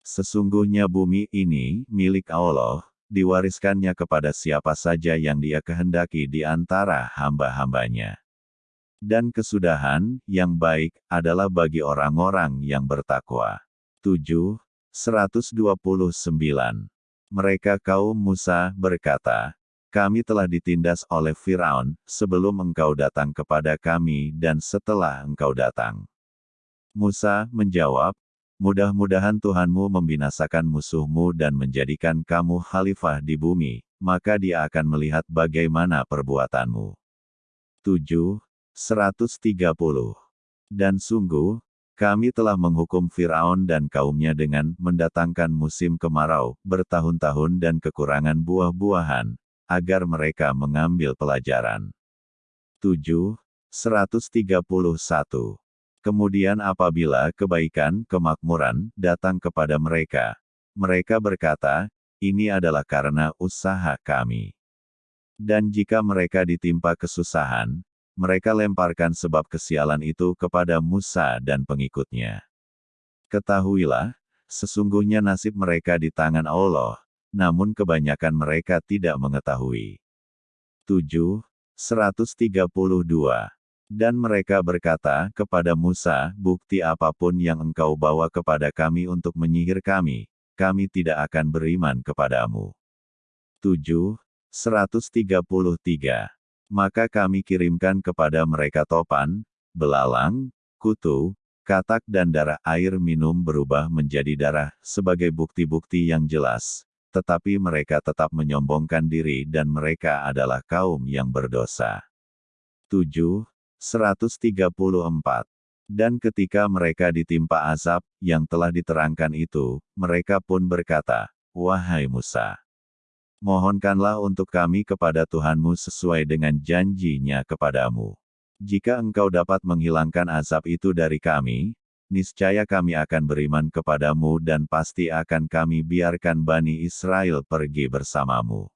Sesungguhnya bumi ini, milik Allah, diwariskannya kepada siapa saja yang dia kehendaki di antara hamba-hambanya. Dan kesudahan, yang baik, adalah bagi orang-orang yang bertakwa. 7. 129. Mereka kaum Musa berkata, kami telah ditindas oleh Firaun, sebelum engkau datang kepada kami dan setelah engkau datang. Musa menjawab, Mudah-mudahan Tuhanmu membinasakan musuhmu dan menjadikan kamu khalifah di bumi, maka dia akan melihat bagaimana perbuatanmu. 7. 130. Dan sungguh, kami telah menghukum Firaun dan kaumnya dengan mendatangkan musim kemarau, bertahun-tahun dan kekurangan buah-buahan, agar mereka mengambil pelajaran. 7. 131. Kemudian apabila kebaikan, kemakmuran, datang kepada mereka, mereka berkata, ini adalah karena usaha kami. Dan jika mereka ditimpa kesusahan, mereka lemparkan sebab kesialan itu kepada Musa dan pengikutnya. Ketahuilah, sesungguhnya nasib mereka di tangan Allah, namun kebanyakan mereka tidak mengetahui. 7. 132 dan mereka berkata kepada Musa, bukti apa pun yang engkau bawa kepada kami untuk menyihir kami, kami tidak akan beriman kepadamu. 7. 133. Maka kami kirimkan kepada mereka topan, belalang, kutu, katak dan darah air minum berubah menjadi darah, sebagai bukti-bukti yang jelas. Tetapi mereka tetap menyombongkan diri dan mereka adalah kaum yang berdosa. 7. 134. Dan ketika mereka ditimpa azab, yang telah diterangkan itu, mereka pun berkata, Wahai Musa, mohonkanlah untuk kami kepada Tuhanmu sesuai dengan janjinya kepadamu. Jika engkau dapat menghilangkan azab itu dari kami, niscaya kami akan beriman kepadamu dan pasti akan kami biarkan Bani Israel pergi bersamamu.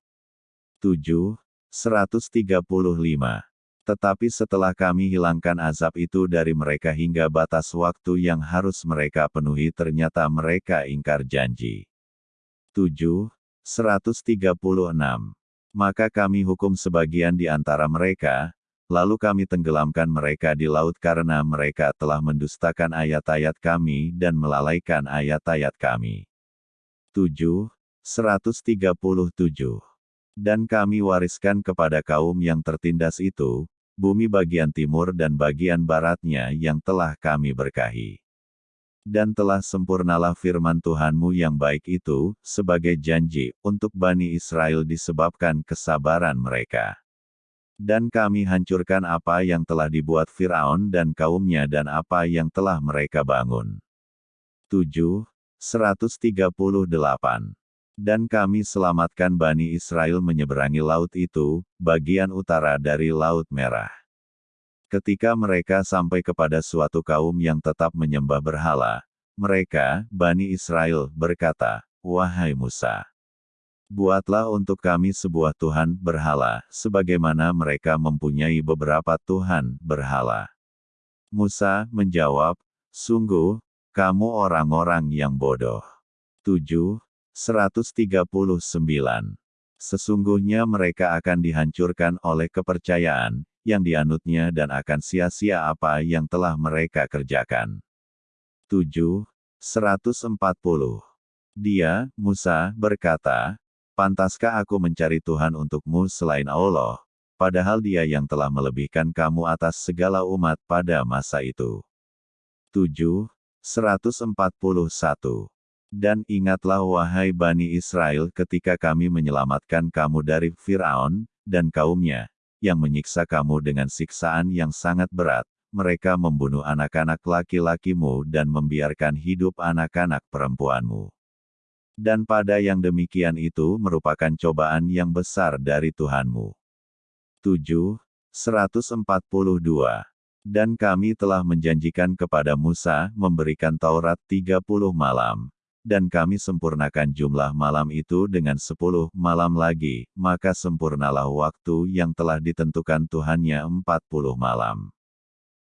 7. 135 tetapi setelah kami hilangkan azab itu dari mereka hingga batas waktu yang harus mereka penuhi ternyata mereka ingkar janji. 7. 136. Maka kami hukum sebagian di antara mereka, lalu kami tenggelamkan mereka di laut karena mereka telah mendustakan ayat-ayat kami dan melalaikan ayat-ayat kami. 7. 137. Dan kami wariskan kepada kaum yang tertindas itu, bumi bagian timur dan bagian baratnya yang telah kami berkahi. Dan telah sempurnalah firman Tuhanmu yang baik itu, sebagai janji, untuk Bani Israel disebabkan kesabaran mereka. Dan kami hancurkan apa yang telah dibuat Firaun dan kaumnya dan apa yang telah mereka bangun. 7. 138 dan kami selamatkan Bani Israel menyeberangi laut itu, bagian utara dari Laut Merah. Ketika mereka sampai kepada suatu kaum yang tetap menyembah berhala, mereka, Bani Israel, berkata, Wahai Musa, buatlah untuk kami sebuah Tuhan berhala, sebagaimana mereka mempunyai beberapa Tuhan berhala. Musa menjawab, Sungguh, kamu orang-orang yang bodoh. 7. 139. Sesungguhnya mereka akan dihancurkan oleh kepercayaan, yang dianutnya dan akan sia-sia apa yang telah mereka kerjakan. 7. 140. Dia, Musa, berkata, Pantaskah aku mencari Tuhan untukmu selain Allah, padahal dia yang telah melebihkan kamu atas segala umat pada masa itu. 7. 141. Dan ingatlah wahai Bani Israel ketika kami menyelamatkan kamu dari Fir'aun, dan kaumnya, yang menyiksa kamu dengan siksaan yang sangat berat, mereka membunuh anak-anak laki-lakimu dan membiarkan hidup anak-anak perempuanmu. Dan pada yang demikian itu merupakan cobaan yang besar dari Tuhanmu. 7. 142. Dan kami telah menjanjikan kepada Musa memberikan Taurat 30 malam, dan kami sempurnakan jumlah malam itu dengan sepuluh malam lagi, maka sempurnalah waktu yang telah ditentukan Tuhannya empat puluh malam.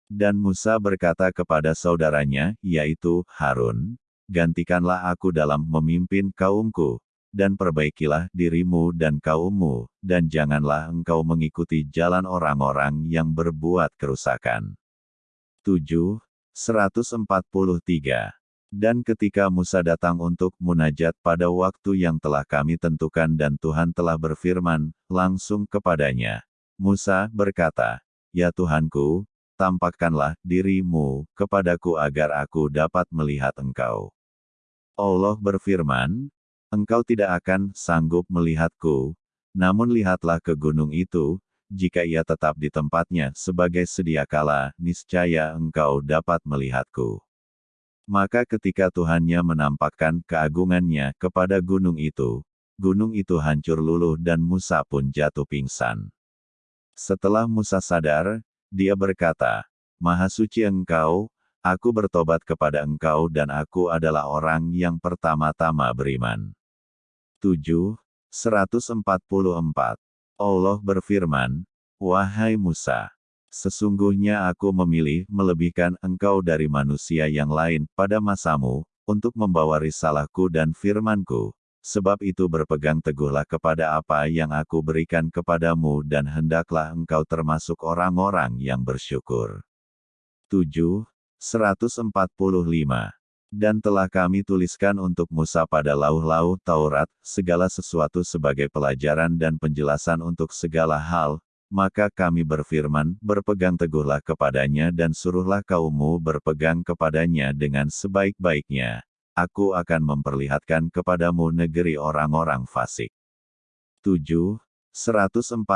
Dan Musa berkata kepada saudaranya, yaitu Harun, gantikanlah aku dalam memimpin kaumku, dan perbaikilah dirimu dan kaummu, dan janganlah engkau mengikuti jalan orang-orang yang berbuat kerusakan. 7. 143 dan ketika Musa datang untuk munajat pada waktu yang telah kami tentukan dan Tuhan telah berfirman, langsung kepadanya. Musa berkata, Ya Tuhanku, tampakkanlah dirimu kepadaku agar aku dapat melihat engkau. Allah berfirman, Engkau tidak akan sanggup melihatku, namun lihatlah ke gunung itu, jika ia tetap di tempatnya sebagai sedia kala, niscaya engkau dapat melihatku. Maka ketika Tuhannya menampakkan keagungannya kepada gunung itu, gunung itu hancur luluh dan Musa pun jatuh pingsan. Setelah Musa sadar, dia berkata, Maha suci engkau, aku bertobat kepada engkau dan aku adalah orang yang pertama-tama beriman. 7. 144. Allah berfirman, Wahai Musa, Sesungguhnya aku memilih melebihkan engkau dari manusia yang lain pada masamu, untuk membawa risalahku dan firmanku. Sebab itu berpegang teguhlah kepada apa yang aku berikan kepadamu dan hendaklah engkau termasuk orang-orang yang bersyukur. 7. 145. Dan telah kami tuliskan untuk Musa pada lauh-lauh Taurat, segala sesuatu sebagai pelajaran dan penjelasan untuk segala hal, maka kami berfirman, berpegang teguhlah kepadanya dan suruhlah kaummu berpegang kepadanya dengan sebaik-baiknya. Aku akan memperlihatkan kepadamu negeri orang-orang fasik. 7. 146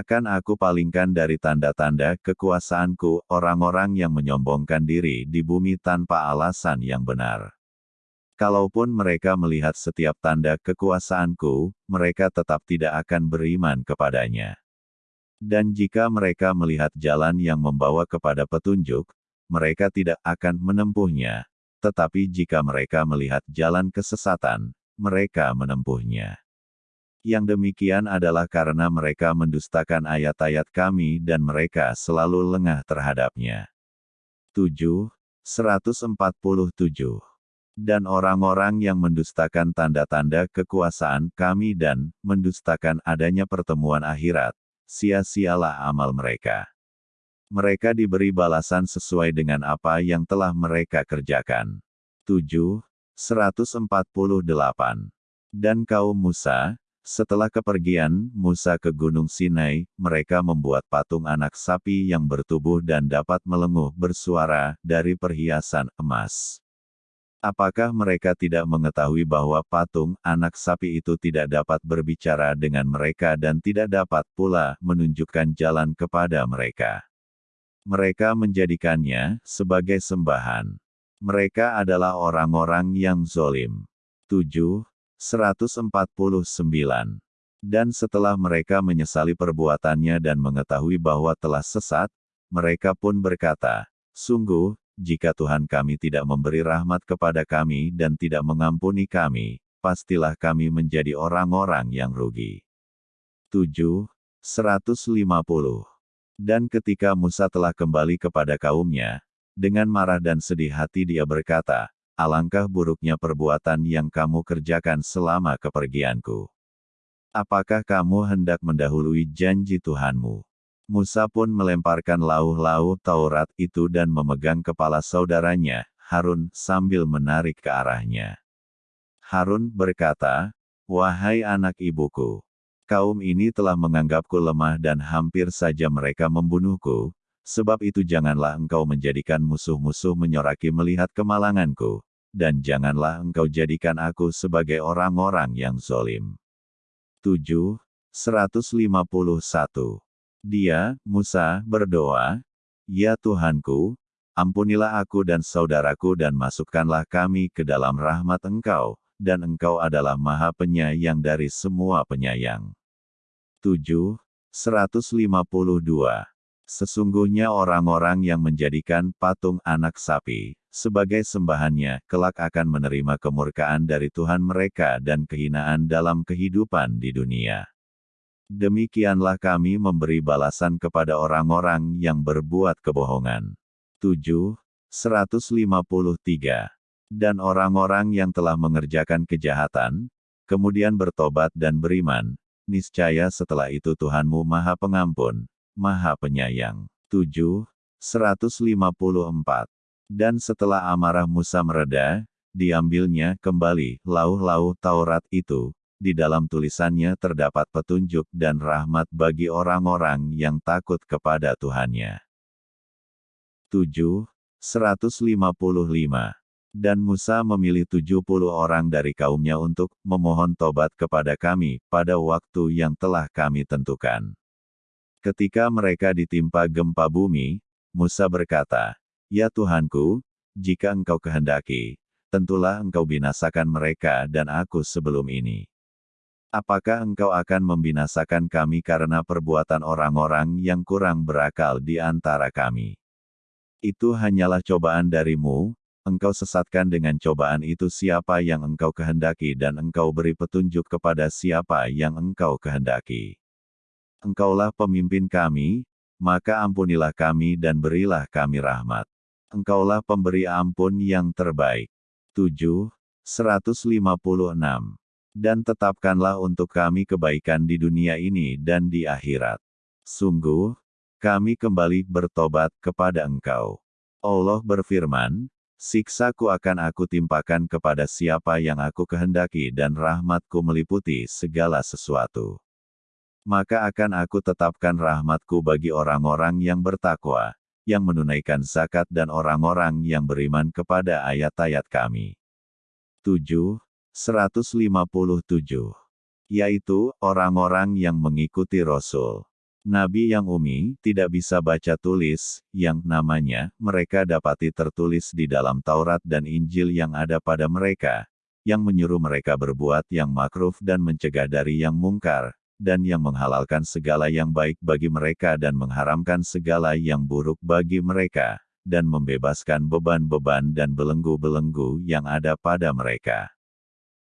akan aku palingkan dari tanda-tanda kekuasaanku orang-orang yang menyombongkan diri di bumi tanpa alasan yang benar. Kalaupun mereka melihat setiap tanda kekuasaanku, mereka tetap tidak akan beriman kepadanya. Dan jika mereka melihat jalan yang membawa kepada petunjuk, mereka tidak akan menempuhnya. Tetapi jika mereka melihat jalan kesesatan, mereka menempuhnya. Yang demikian adalah karena mereka mendustakan ayat-ayat kami dan mereka selalu lengah terhadapnya. 7. 147. Dan orang-orang yang mendustakan tanda-tanda kekuasaan kami dan mendustakan adanya pertemuan akhirat, sia-sialah amal mereka. Mereka diberi balasan sesuai dengan apa yang telah mereka kerjakan. 7. 148. Dan kaum Musa, setelah kepergian Musa ke Gunung Sinai, mereka membuat patung anak sapi yang bertubuh dan dapat melenguh bersuara dari perhiasan emas. Apakah mereka tidak mengetahui bahwa patung anak sapi itu tidak dapat berbicara dengan mereka dan tidak dapat pula menunjukkan jalan kepada mereka? Mereka menjadikannya sebagai sembahan. Mereka adalah orang-orang yang zolim. 7. 149. Dan setelah mereka menyesali perbuatannya dan mengetahui bahwa telah sesat, mereka pun berkata, Sungguh, jika Tuhan kami tidak memberi rahmat kepada kami dan tidak mengampuni kami, pastilah kami menjadi orang-orang yang rugi. 7. 150. Dan ketika Musa telah kembali kepada kaumnya, dengan marah dan sedih hati dia berkata, alangkah buruknya perbuatan yang kamu kerjakan selama kepergianku. Apakah kamu hendak mendahului janji Tuhanmu? Musa pun melemparkan lauh-lauh Taurat itu dan memegang kepala saudaranya, Harun, sambil menarik ke arahnya. Harun berkata, Wahai anak ibuku, kaum ini telah menganggapku lemah dan hampir saja mereka membunuhku, sebab itu janganlah engkau menjadikan musuh-musuh menyoraki melihat kemalanganku, dan janganlah engkau jadikan aku sebagai orang-orang yang zolim. 7. 151. Dia, Musa, berdoa, Ya Tuhanku, ampunilah aku dan saudaraku dan masukkanlah kami ke dalam rahmat Engkau, dan Engkau adalah maha penyayang dari semua penyayang. 7. 152. Sesungguhnya orang-orang yang menjadikan patung anak sapi, sebagai sembahannya, kelak akan menerima kemurkaan dari Tuhan mereka dan kehinaan dalam kehidupan di dunia. Demikianlah kami memberi balasan kepada orang-orang yang berbuat kebohongan. 7. 153. Dan orang-orang yang telah mengerjakan kejahatan, kemudian bertobat dan beriman, niscaya setelah itu Tuhanmu Maha Pengampun, Maha Penyayang. 7. 154 dan setelah amarah Musa mereda, diambilnya kembali lauh-lauh Taurat itu. Di dalam tulisannya terdapat petunjuk dan rahmat bagi orang-orang yang takut kepada Tuhannya. 7. 155. Dan Musa memilih 70 orang dari kaumnya untuk memohon tobat kepada kami pada waktu yang telah kami tentukan. Ketika mereka ditimpa gempa bumi, Musa berkata, Ya Tuhanku, jika engkau kehendaki, tentulah engkau binasakan mereka dan aku sebelum ini. Apakah engkau akan membinasakan kami karena perbuatan orang-orang yang kurang berakal di antara kami? Itu hanyalah cobaan darimu, engkau sesatkan dengan cobaan itu siapa yang engkau kehendaki dan engkau beri petunjuk kepada siapa yang engkau kehendaki. Engkaulah pemimpin kami, maka ampunilah kami dan berilah kami rahmat. Engkaulah pemberi ampun yang terbaik. 7. 156. Dan tetapkanlah untuk kami kebaikan di dunia ini dan di akhirat. Sungguh, kami kembali bertobat kepada Engkau. Allah berfirman, Siksaku akan aku timpakan kepada siapa yang aku kehendaki dan rahmatku meliputi segala sesuatu. Maka akan aku tetapkan rahmatku bagi orang-orang yang bertakwa, yang menunaikan zakat dan orang-orang yang beriman kepada ayat-ayat kami. 7. 157. Yaitu, orang-orang yang mengikuti Rasul. Nabi yang umi, tidak bisa baca tulis, yang namanya, mereka dapati tertulis di dalam Taurat dan Injil yang ada pada mereka, yang menyuruh mereka berbuat yang makruf dan mencegah dari yang mungkar, dan yang menghalalkan segala yang baik bagi mereka dan mengharamkan segala yang buruk bagi mereka, dan membebaskan beban-beban dan belenggu-belenggu yang ada pada mereka.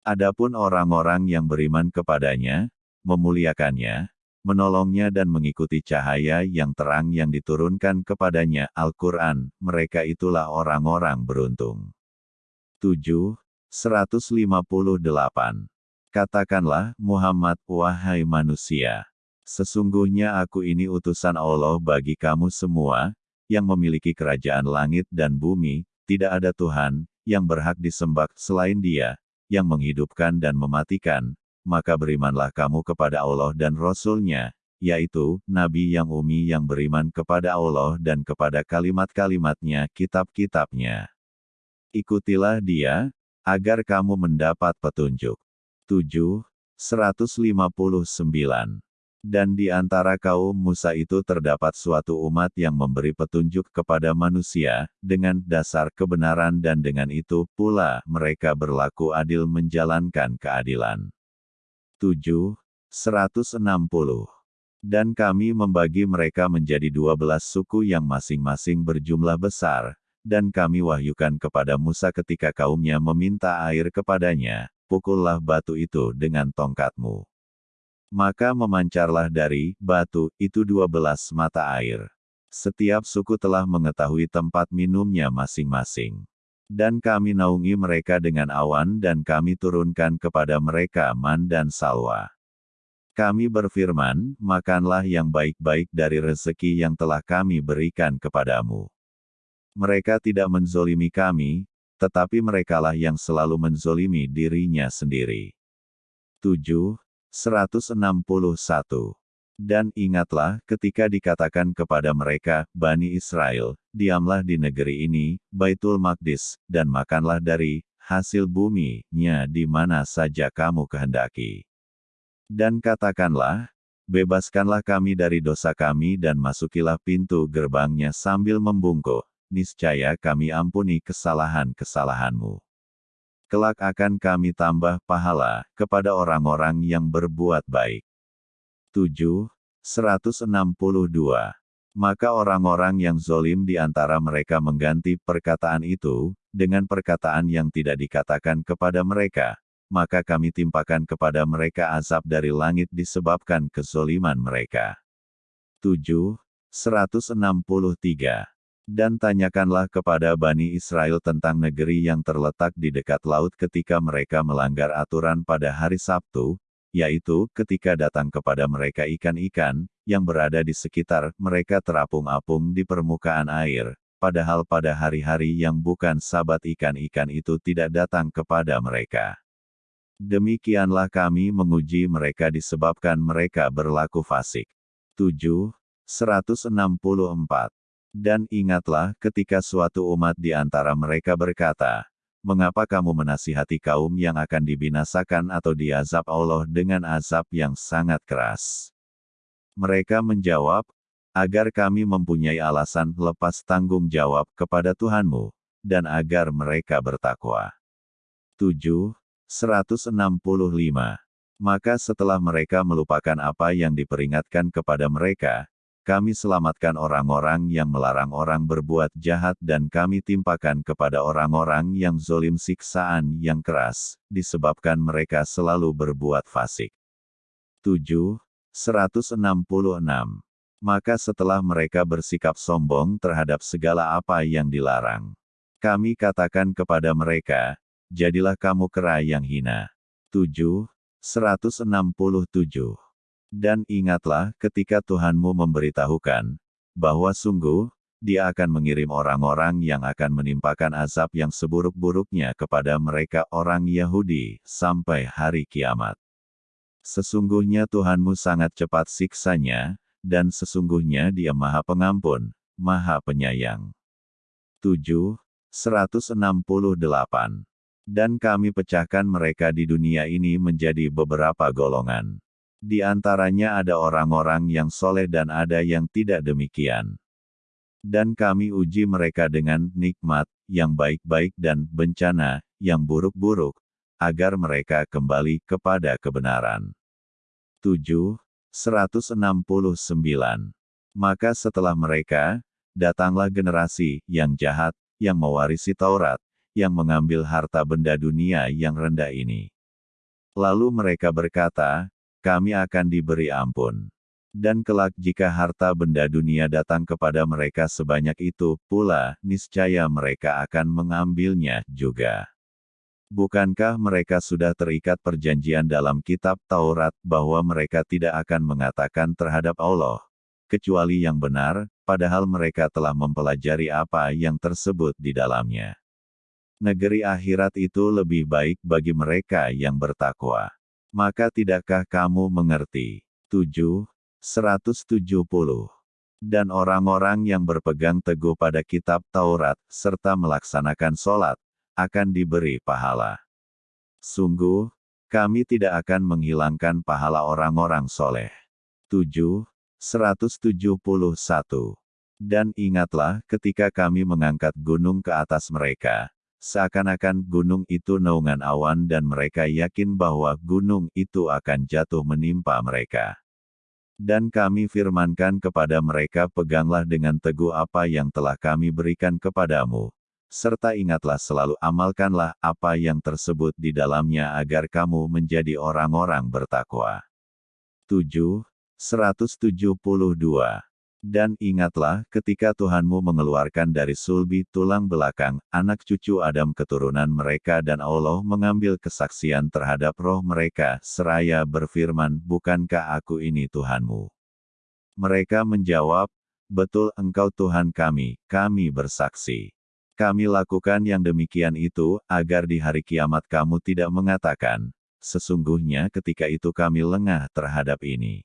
Adapun orang-orang yang beriman kepadanya, memuliakannya, menolongnya dan mengikuti cahaya yang terang yang diturunkan kepadanya, Al-Quran, mereka itulah orang-orang beruntung. 7. 158. Katakanlah, Muhammad, wahai manusia, sesungguhnya aku ini utusan Allah bagi kamu semua, yang memiliki kerajaan langit dan bumi, tidak ada Tuhan, yang berhak disembah selain dia, yang menghidupkan dan mematikan, maka berimanlah kamu kepada Allah dan Rasul-Nya, yaitu, Nabi yang umi yang beriman kepada Allah dan kepada kalimat-kalimatnya kitab-kitabnya. Ikutilah dia, agar kamu mendapat petunjuk. 7. 159. Dan di antara kaum Musa itu terdapat suatu umat yang memberi petunjuk kepada manusia, dengan dasar kebenaran dan dengan itu pula mereka berlaku adil menjalankan keadilan. 7, 160. Dan kami membagi mereka menjadi dua belas suku yang masing-masing berjumlah besar, dan kami wahyukan kepada Musa ketika kaumnya meminta air kepadanya, pukullah batu itu dengan tongkatmu. Maka memancarlah dari batu itu dua belas mata air. Setiap suku telah mengetahui tempat minumnya masing-masing. Dan kami naungi mereka dengan awan dan kami turunkan kepada mereka man dan salwa. Kami berfirman, makanlah yang baik-baik dari rezeki yang telah kami berikan kepadamu. Mereka tidak menzolimi kami, tetapi merekalah yang selalu menzolimi dirinya sendiri. 7. 161 dan ingatlah ketika dikatakan kepada mereka, Bani Israel, diamlah di negeri ini, Baitul Maqdis, dan makanlah dari hasil bumi-nya di mana saja kamu kehendaki. Dan katakanlah, bebaskanlah kami dari dosa kami dan masukilah pintu gerbangnya sambil membungkuk, niscaya kami ampuni kesalahan-kesalahanmu. Kelak akan kami tambah pahala kepada orang-orang yang berbuat baik. 7, 162. Maka orang-orang yang zolim di antara mereka mengganti perkataan itu, dengan perkataan yang tidak dikatakan kepada mereka, maka kami timpakan kepada mereka azab dari langit disebabkan kezoliman mereka. 7, 163. Dan tanyakanlah kepada Bani Israel tentang negeri yang terletak di dekat laut ketika mereka melanggar aturan pada hari Sabtu, yaitu ketika datang kepada mereka ikan-ikan yang berada di sekitar mereka terapung-apung di permukaan air, padahal pada hari-hari yang bukan sabat ikan-ikan itu tidak datang kepada mereka. Demikianlah kami menguji mereka disebabkan mereka berlaku fasik. 7. 164. Dan ingatlah ketika suatu umat di antara mereka berkata, mengapa kamu menasihati kaum yang akan dibinasakan atau diazab Allah dengan azab yang sangat keras? Mereka menjawab, agar kami mempunyai alasan lepas tanggung jawab kepada Tuhanmu, dan agar mereka bertakwa. 7. 165. Maka setelah mereka melupakan apa yang diperingatkan kepada mereka, kami selamatkan orang-orang yang melarang orang berbuat jahat dan kami timpakan kepada orang-orang yang zolim siksaan yang keras, disebabkan mereka selalu berbuat fasik. 7. 166. Maka setelah mereka bersikap sombong terhadap segala apa yang dilarang, kami katakan kepada mereka, jadilah kamu kera yang hina. 7. 167. Dan ingatlah ketika Tuhanmu memberitahukan, bahwa sungguh, dia akan mengirim orang-orang yang akan menimpakan azab yang seburuk-buruknya kepada mereka orang Yahudi, sampai hari kiamat. Sesungguhnya Tuhanmu sangat cepat siksanya, dan sesungguhnya dia maha pengampun, maha penyayang. 7. 168. Dan kami pecahkan mereka di dunia ini menjadi beberapa golongan. Di antaranya ada orang-orang yang soleh dan ada yang tidak demikian. Dan kami uji mereka dengan nikmat, yang baik-baik dan bencana, yang buruk-buruk, agar mereka kembali kepada kebenaran. 7. 169. Maka setelah mereka, datanglah generasi yang jahat, yang mewarisi Taurat, yang mengambil harta benda dunia yang rendah ini. Lalu mereka berkata, kami akan diberi ampun. Dan kelak jika harta benda dunia datang kepada mereka sebanyak itu pula, niscaya mereka akan mengambilnya juga. Bukankah mereka sudah terikat perjanjian dalam kitab Taurat bahwa mereka tidak akan mengatakan terhadap Allah, kecuali yang benar, padahal mereka telah mempelajari apa yang tersebut di dalamnya. Negeri akhirat itu lebih baik bagi mereka yang bertakwa. Maka tidakkah kamu mengerti? 7. 170. Dan orang-orang yang berpegang teguh pada kitab Taurat, serta melaksanakan sholat, akan diberi pahala. Sungguh, kami tidak akan menghilangkan pahala orang-orang soleh. 7. 171. Dan ingatlah ketika kami mengangkat gunung ke atas mereka, seakan-akan gunung itu naungan awan dan mereka yakin bahwa gunung itu akan jatuh menimpa mereka. Dan kami firmankan kepada mereka peganglah dengan teguh apa yang telah kami berikan kepadamu. Serta ingatlah selalu amalkanlah apa yang tersebut di dalamnya agar kamu menjadi orang-orang bertakwa. 7. 172. Dan ingatlah ketika Tuhanmu mengeluarkan dari sulbi tulang belakang, anak cucu Adam keturunan mereka dan Allah mengambil kesaksian terhadap roh mereka, seraya berfirman, Bukankah aku ini Tuhanmu? Mereka menjawab, Betul engkau Tuhan kami, kami bersaksi. Kami lakukan yang demikian itu, agar di hari kiamat kamu tidak mengatakan, Sesungguhnya ketika itu kami lengah terhadap ini.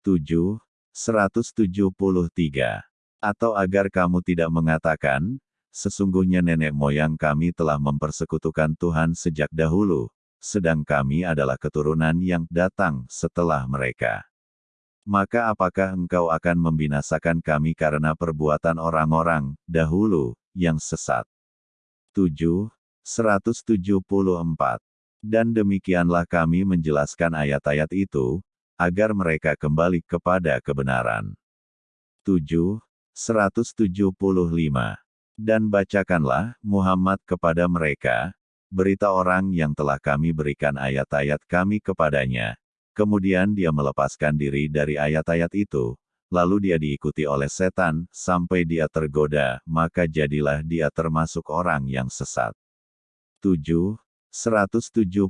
7. 173. Atau agar kamu tidak mengatakan, sesungguhnya nenek moyang kami telah mempersekutukan Tuhan sejak dahulu, sedang kami adalah keturunan yang datang setelah mereka. Maka apakah engkau akan membinasakan kami karena perbuatan orang-orang dahulu yang sesat? 7. 174. Dan demikianlah kami menjelaskan ayat-ayat itu, agar mereka kembali kepada kebenaran. 7. 175. Dan bacakanlah, Muhammad kepada mereka, berita orang yang telah kami berikan ayat-ayat kami kepadanya. Kemudian dia melepaskan diri dari ayat-ayat itu, lalu dia diikuti oleh setan, sampai dia tergoda, maka jadilah dia termasuk orang yang sesat. 7. 176.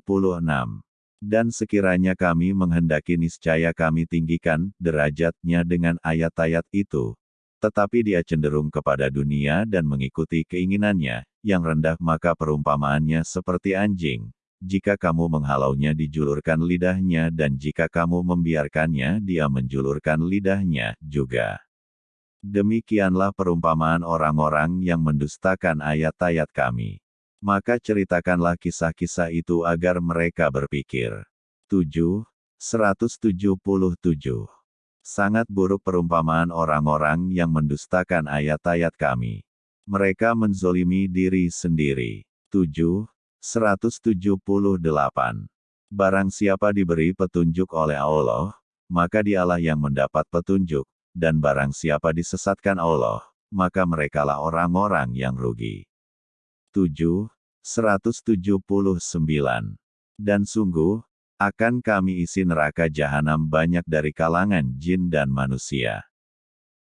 Dan sekiranya kami menghendaki niscaya kami tinggikan derajatnya dengan ayat-ayat itu. Tetapi dia cenderung kepada dunia dan mengikuti keinginannya, yang rendah maka perumpamaannya seperti anjing. Jika kamu menghalaunya dijulurkan lidahnya dan jika kamu membiarkannya dia menjulurkan lidahnya juga. Demikianlah perumpamaan orang-orang yang mendustakan ayat-ayat kami maka ceritakanlah kisah-kisah itu agar mereka berpikir. 7. 177. Sangat buruk perumpamaan orang-orang yang mendustakan ayat-ayat kami. Mereka menzolimi diri sendiri. 7. 178. Barang siapa diberi petunjuk oleh Allah, maka dialah yang mendapat petunjuk, dan barang siapa disesatkan Allah, maka merekalah orang-orang yang rugi. 7, 179. Dan sungguh, akan kami isi neraka jahanam banyak dari kalangan jin dan manusia.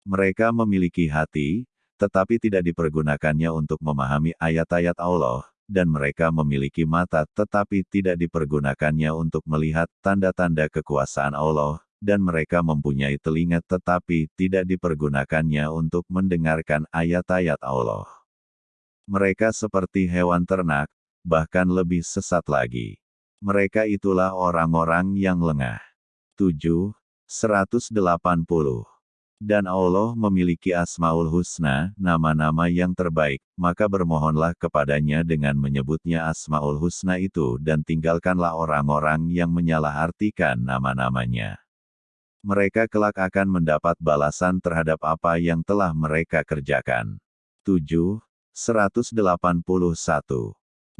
Mereka memiliki hati, tetapi tidak dipergunakannya untuk memahami ayat-ayat Allah, dan mereka memiliki mata tetapi tidak dipergunakannya untuk melihat tanda-tanda kekuasaan Allah, dan mereka mempunyai telinga tetapi tidak dipergunakannya untuk mendengarkan ayat-ayat Allah. Mereka seperti hewan ternak, bahkan lebih sesat lagi. Mereka itulah orang-orang yang lengah. 7. 180. Dan Allah memiliki Asmaul Husna, nama-nama yang terbaik, maka bermohonlah kepadanya dengan menyebutnya Asmaul Husna itu dan tinggalkanlah orang-orang yang menyalahartikan nama-namanya. Mereka kelak akan mendapat balasan terhadap apa yang telah mereka kerjakan. 7. 181.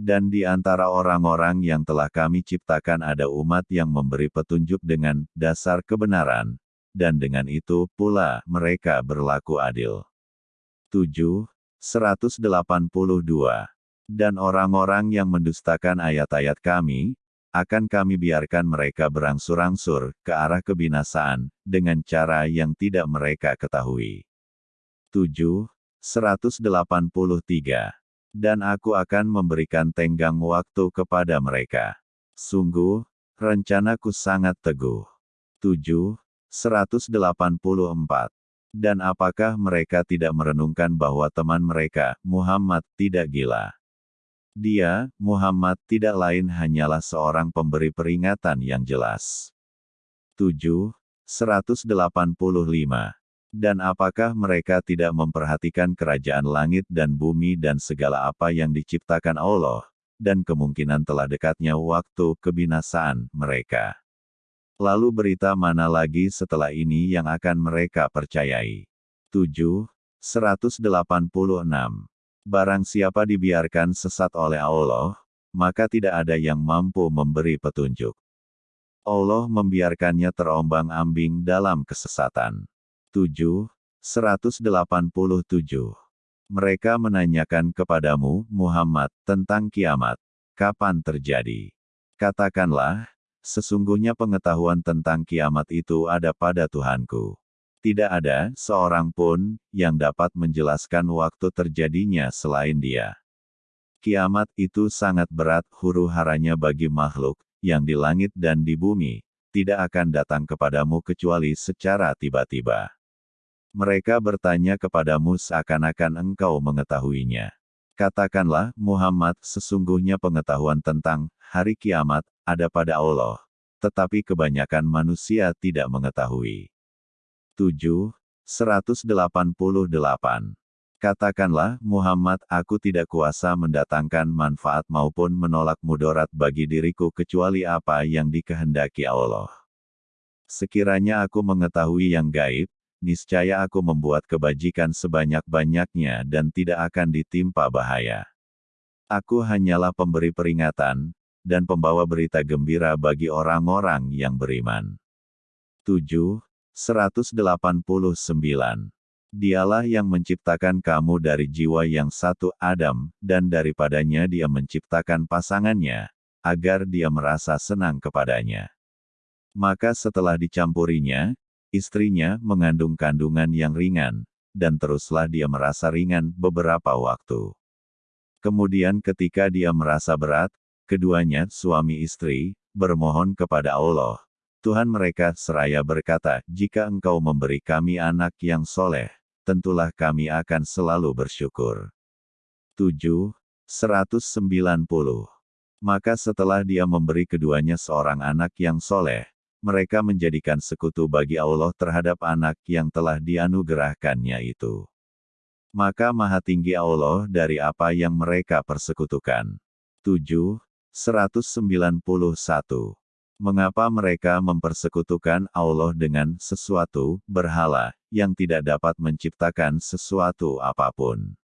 Dan di antara orang-orang yang telah kami ciptakan ada umat yang memberi petunjuk dengan dasar kebenaran, dan dengan itu pula mereka berlaku adil. 7. 182. Dan orang-orang yang mendustakan ayat-ayat kami, akan kami biarkan mereka berangsur-angsur ke arah kebinasaan, dengan cara yang tidak mereka ketahui. 7. 183. Dan aku akan memberikan tenggang waktu kepada mereka. Sungguh, rencanaku sangat teguh. 7. 184. Dan apakah mereka tidak merenungkan bahwa teman mereka, Muhammad, tidak gila? Dia, Muhammad, tidak lain hanyalah seorang pemberi peringatan yang jelas. 7. 185. Dan apakah mereka tidak memperhatikan kerajaan langit dan bumi dan segala apa yang diciptakan Allah, dan kemungkinan telah dekatnya waktu kebinasaan mereka? Lalu berita mana lagi setelah ini yang akan mereka percayai? 7. 186. Barang siapa dibiarkan sesat oleh Allah, maka tidak ada yang mampu memberi petunjuk. Allah membiarkannya terombang-ambing dalam kesesatan. 7. 187. Mereka menanyakan kepadamu, Muhammad, tentang kiamat. Kapan terjadi? Katakanlah, Sesungguhnya pengetahuan tentang kiamat itu ada pada Tuhanku. Tidak ada seorang pun yang dapat menjelaskan waktu terjadinya selain Dia. Kiamat itu sangat berat huru haranya bagi makhluk yang di langit dan di bumi, tidak akan datang kepadamu kecuali secara tiba-tiba. Mereka bertanya kepadamu seakan-akan engkau mengetahuinya. Katakanlah, Muhammad, sesungguhnya pengetahuan tentang hari kiamat ada pada Allah, tetapi kebanyakan manusia tidak mengetahui. 7. 188. Katakanlah, Muhammad, aku tidak kuasa mendatangkan manfaat maupun menolak mudarat bagi diriku kecuali apa yang dikehendaki Allah. Sekiranya aku mengetahui yang gaib, niscaya aku membuat kebajikan sebanyak-banyaknya dan tidak akan ditimpa bahaya. Aku hanyalah pemberi peringatan, dan pembawa berita gembira bagi orang-orang yang beriman. 7. 189. Dialah yang menciptakan kamu dari jiwa yang satu Adam, dan daripadanya dia menciptakan pasangannya, agar dia merasa senang kepadanya. Maka setelah dicampurinya, istrinya mengandung kandungan yang ringan, dan teruslah dia merasa ringan beberapa waktu. Kemudian ketika dia merasa berat, Keduanya, suami istri, bermohon kepada Allah. Tuhan mereka seraya berkata, jika engkau memberi kami anak yang soleh, tentulah kami akan selalu bersyukur. 7. 190. Maka setelah dia memberi keduanya seorang anak yang soleh, mereka menjadikan sekutu bagi Allah terhadap anak yang telah dianugerahkannya itu. Maka maha tinggi Allah dari apa yang mereka persekutukan. 7. 191. Mengapa mereka mempersekutukan Allah dengan sesuatu berhala yang tidak dapat menciptakan sesuatu apa pun?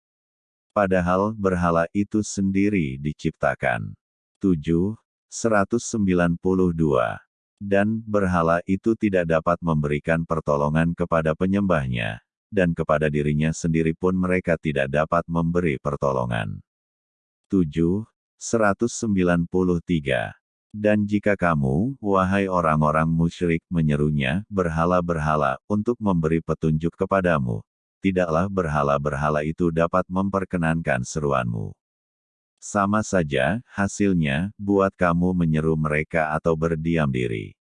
Padahal berhala itu sendiri diciptakan. 7. 192. Dan berhala itu tidak dapat memberikan pertolongan kepada penyembahnya, dan kepada dirinya sendiri pun mereka tidak dapat memberi pertolongan. 7. 193. Dan jika kamu, wahai orang-orang musyrik, menyerunya, berhala-berhala, untuk memberi petunjuk kepadamu, tidaklah berhala-berhala itu dapat memperkenankan seruanmu. Sama saja, hasilnya, buat kamu menyeru mereka atau berdiam diri.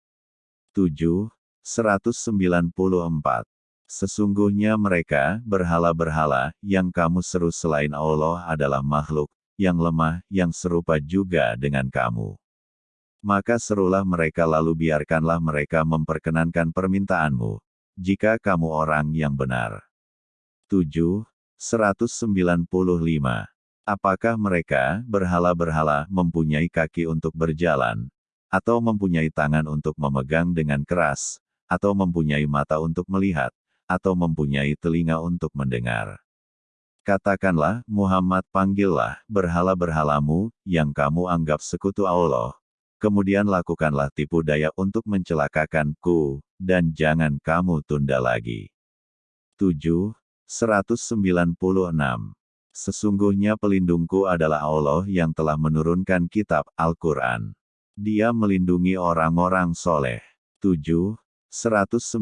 7. 194. Sesungguhnya mereka, berhala-berhala, yang kamu seru selain Allah adalah makhluk, yang lemah, yang serupa juga dengan kamu. Maka serulah mereka lalu biarkanlah mereka memperkenankan permintaanmu, jika kamu orang yang benar. 7. 195. Apakah mereka, berhala-berhala, mempunyai kaki untuk berjalan, atau mempunyai tangan untuk memegang dengan keras, atau mempunyai mata untuk melihat, atau mempunyai telinga untuk mendengar? Katakanlah, Muhammad panggillah berhala-berhalamu, yang kamu anggap sekutu Allah. Kemudian lakukanlah tipu daya untuk mencelakakanku, dan jangan kamu tunda lagi. 7. 196. Sesungguhnya pelindungku adalah Allah yang telah menurunkan kitab Al-Quran. Dia melindungi orang-orang soleh. 7. 197.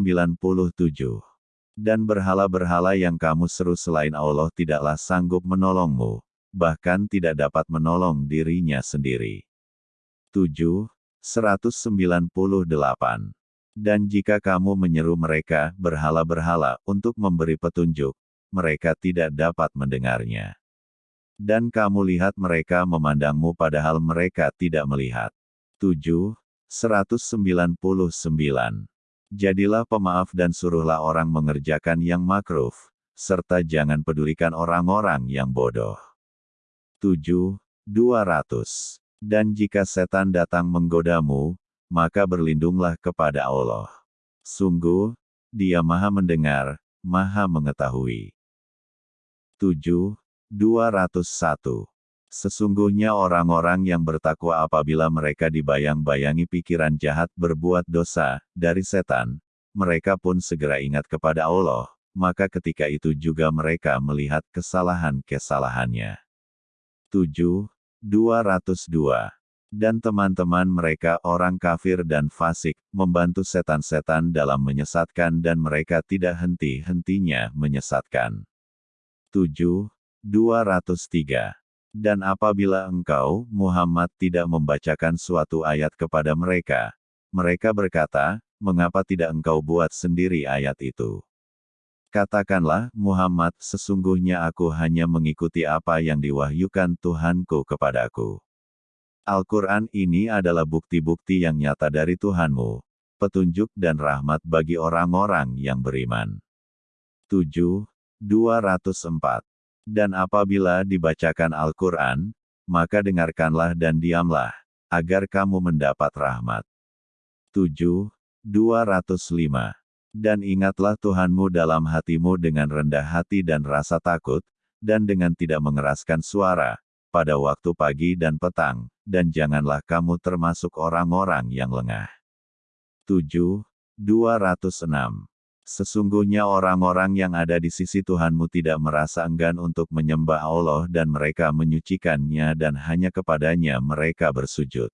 Dan berhala-berhala yang kamu seru selain Allah tidaklah sanggup menolongmu, bahkan tidak dapat menolong dirinya sendiri. 7. 198. Dan jika kamu menyeru mereka, berhala-berhala, untuk memberi petunjuk, mereka tidak dapat mendengarnya. Dan kamu lihat mereka memandangmu padahal mereka tidak melihat. 7. 199. Jadilah pemaaf dan suruhlah orang mengerjakan yang makruf, serta jangan pedulikan orang-orang yang bodoh. 7. 200. Dan jika setan datang menggodamu, maka berlindunglah kepada Allah. Sungguh, Dia Maha Mendengar, Maha Mengetahui. 7. 201. Sesungguhnya orang-orang yang bertakwa apabila mereka dibayang-bayangi pikiran jahat berbuat dosa, dari setan, mereka pun segera ingat kepada Allah, maka ketika itu juga mereka melihat kesalahan-kesalahannya. 7. 202 dan teman-teman mereka orang kafir dan fasik, membantu setan-setan dalam menyesatkan dan mereka tidak henti-hentinya menyesatkan. 7. 203. Dan apabila engkau, Muhammad tidak membacakan suatu ayat kepada mereka, mereka berkata, mengapa tidak engkau buat sendiri ayat itu? Katakanlah, Muhammad, sesungguhnya aku hanya mengikuti apa yang diwahyukan Tuhanku kepadaku. Al-Quran ini adalah bukti-bukti yang nyata dari Tuhanmu, petunjuk dan rahmat bagi orang-orang yang beriman. 7. 204. Dan apabila dibacakan Al-Quran, maka dengarkanlah dan diamlah, agar kamu mendapat rahmat. 7. 205. Dan ingatlah Tuhanmu dalam hatimu dengan rendah hati dan rasa takut, dan dengan tidak mengeraskan suara, pada waktu pagi dan petang, dan janganlah kamu termasuk orang-orang yang lengah. 7. 206. Sesungguhnya orang-orang yang ada di sisi Tuhanmu tidak merasa enggan untuk menyembah Allah dan mereka menyucikannya dan hanya kepadanya mereka bersujud.